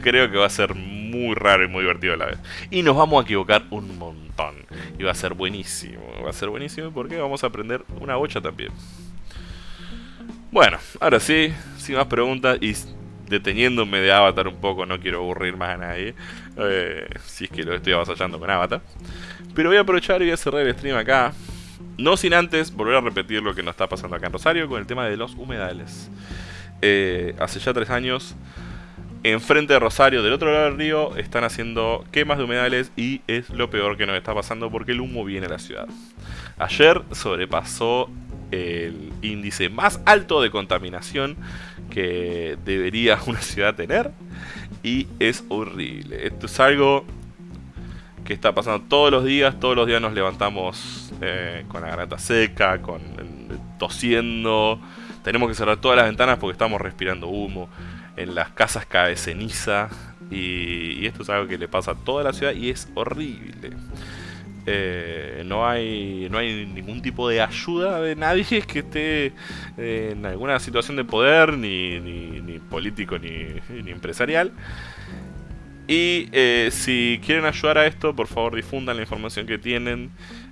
Speaker 1: creo que va a ser muy raro y muy divertido a la vez. Y nos vamos a equivocar un montón. Y va a ser buenísimo. Va a ser buenísimo porque vamos a aprender una bocha también. Bueno, ahora sí, sin más preguntas y deteniéndome de Avatar un poco, no quiero aburrir más a nadie, eh, si es que lo estoy avasallando con Avatar. Pero voy a aprovechar y voy a cerrar el stream acá, no sin antes volver a repetir lo que nos está pasando acá en Rosario con el tema de los humedales. Eh, hace ya tres años, enfrente de Rosario, del otro lado del río, están haciendo quemas de humedales y es lo peor que nos está pasando porque el humo viene a la ciudad. Ayer sobrepasó el índice más alto de contaminación que debería una ciudad tener y es horrible. Esto es algo que está pasando todos los días, todos los días nos levantamos eh, con la garganta seca, con tosiendo, tenemos que cerrar todas las ventanas porque estamos respirando humo, en las casas cae ceniza y, esto es algo que le pasa a toda la ciudad y es horrible. Eh, no, hay, no hay ningún tipo de ayuda de nadie que esté eh, en alguna situación de poder, ni, ni, político ni, ni, empresarial. Y eh, si quieren ayudar a esto, por favor difundan la información que tienen,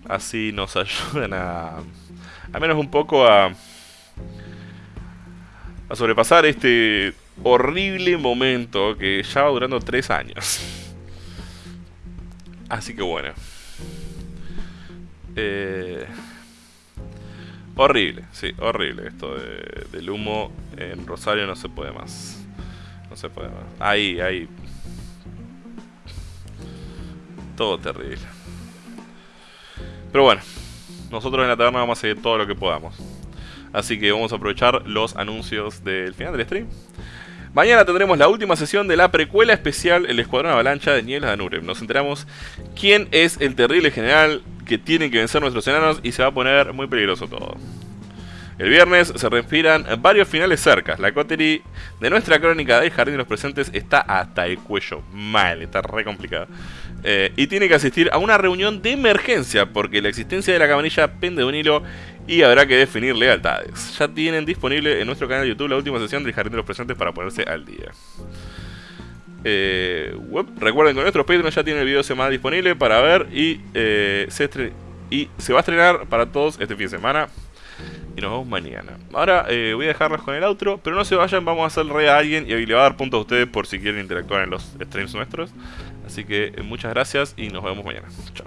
Speaker 1: así nos ayudan a, al menos un poco a, a sobrepasar este horrible momento que ya va durando tres años. Así que bueno. Eh, horrible, sí, horrible esto del humo en Rosario no se puede más. No se puede más. Ahí, ahí. Todo terrible. Pero bueno, nosotros en la taberna vamos a seguir todo lo que podamos. Así que vamos a aprovechar los anuncios del final del stream. Mañana tendremos la última sesión de la precuela especial El Escuadrón Avalancha de Nieblas de Nurem. Nos enteramos quién es el terrible general que tiene que vencer nuestros enanos y se va a poner muy peligroso todo. El viernes se respiran varios finales cerca. La coterie de nuestra crónica del Jardín de los Presentes está hasta el cuello. Mal, está re complicada. Eh, y tiene que asistir a una reunión de emergencia porque la existencia de la cabanilla pende de un hilo y habrá que definir lealtades. Ya tienen disponible en nuestro canal de YouTube la última sesión del Jardín de los Presentes para ponerse al día. Eh, recuerden que nuestros Patreons ya tienen el video de semana disponible para ver eh, y se va a estrenar para todos este fin de semana. Y nos vemos mañana. Ahora eh, voy a dejarlos con el outro, pero no se vayan, vamos a hacer re a alguien y le va a dar puntos a ustedes por si quieren interactuar en los streams nuestros. Así que eh, muchas gracias y nos vemos mañana. Chao.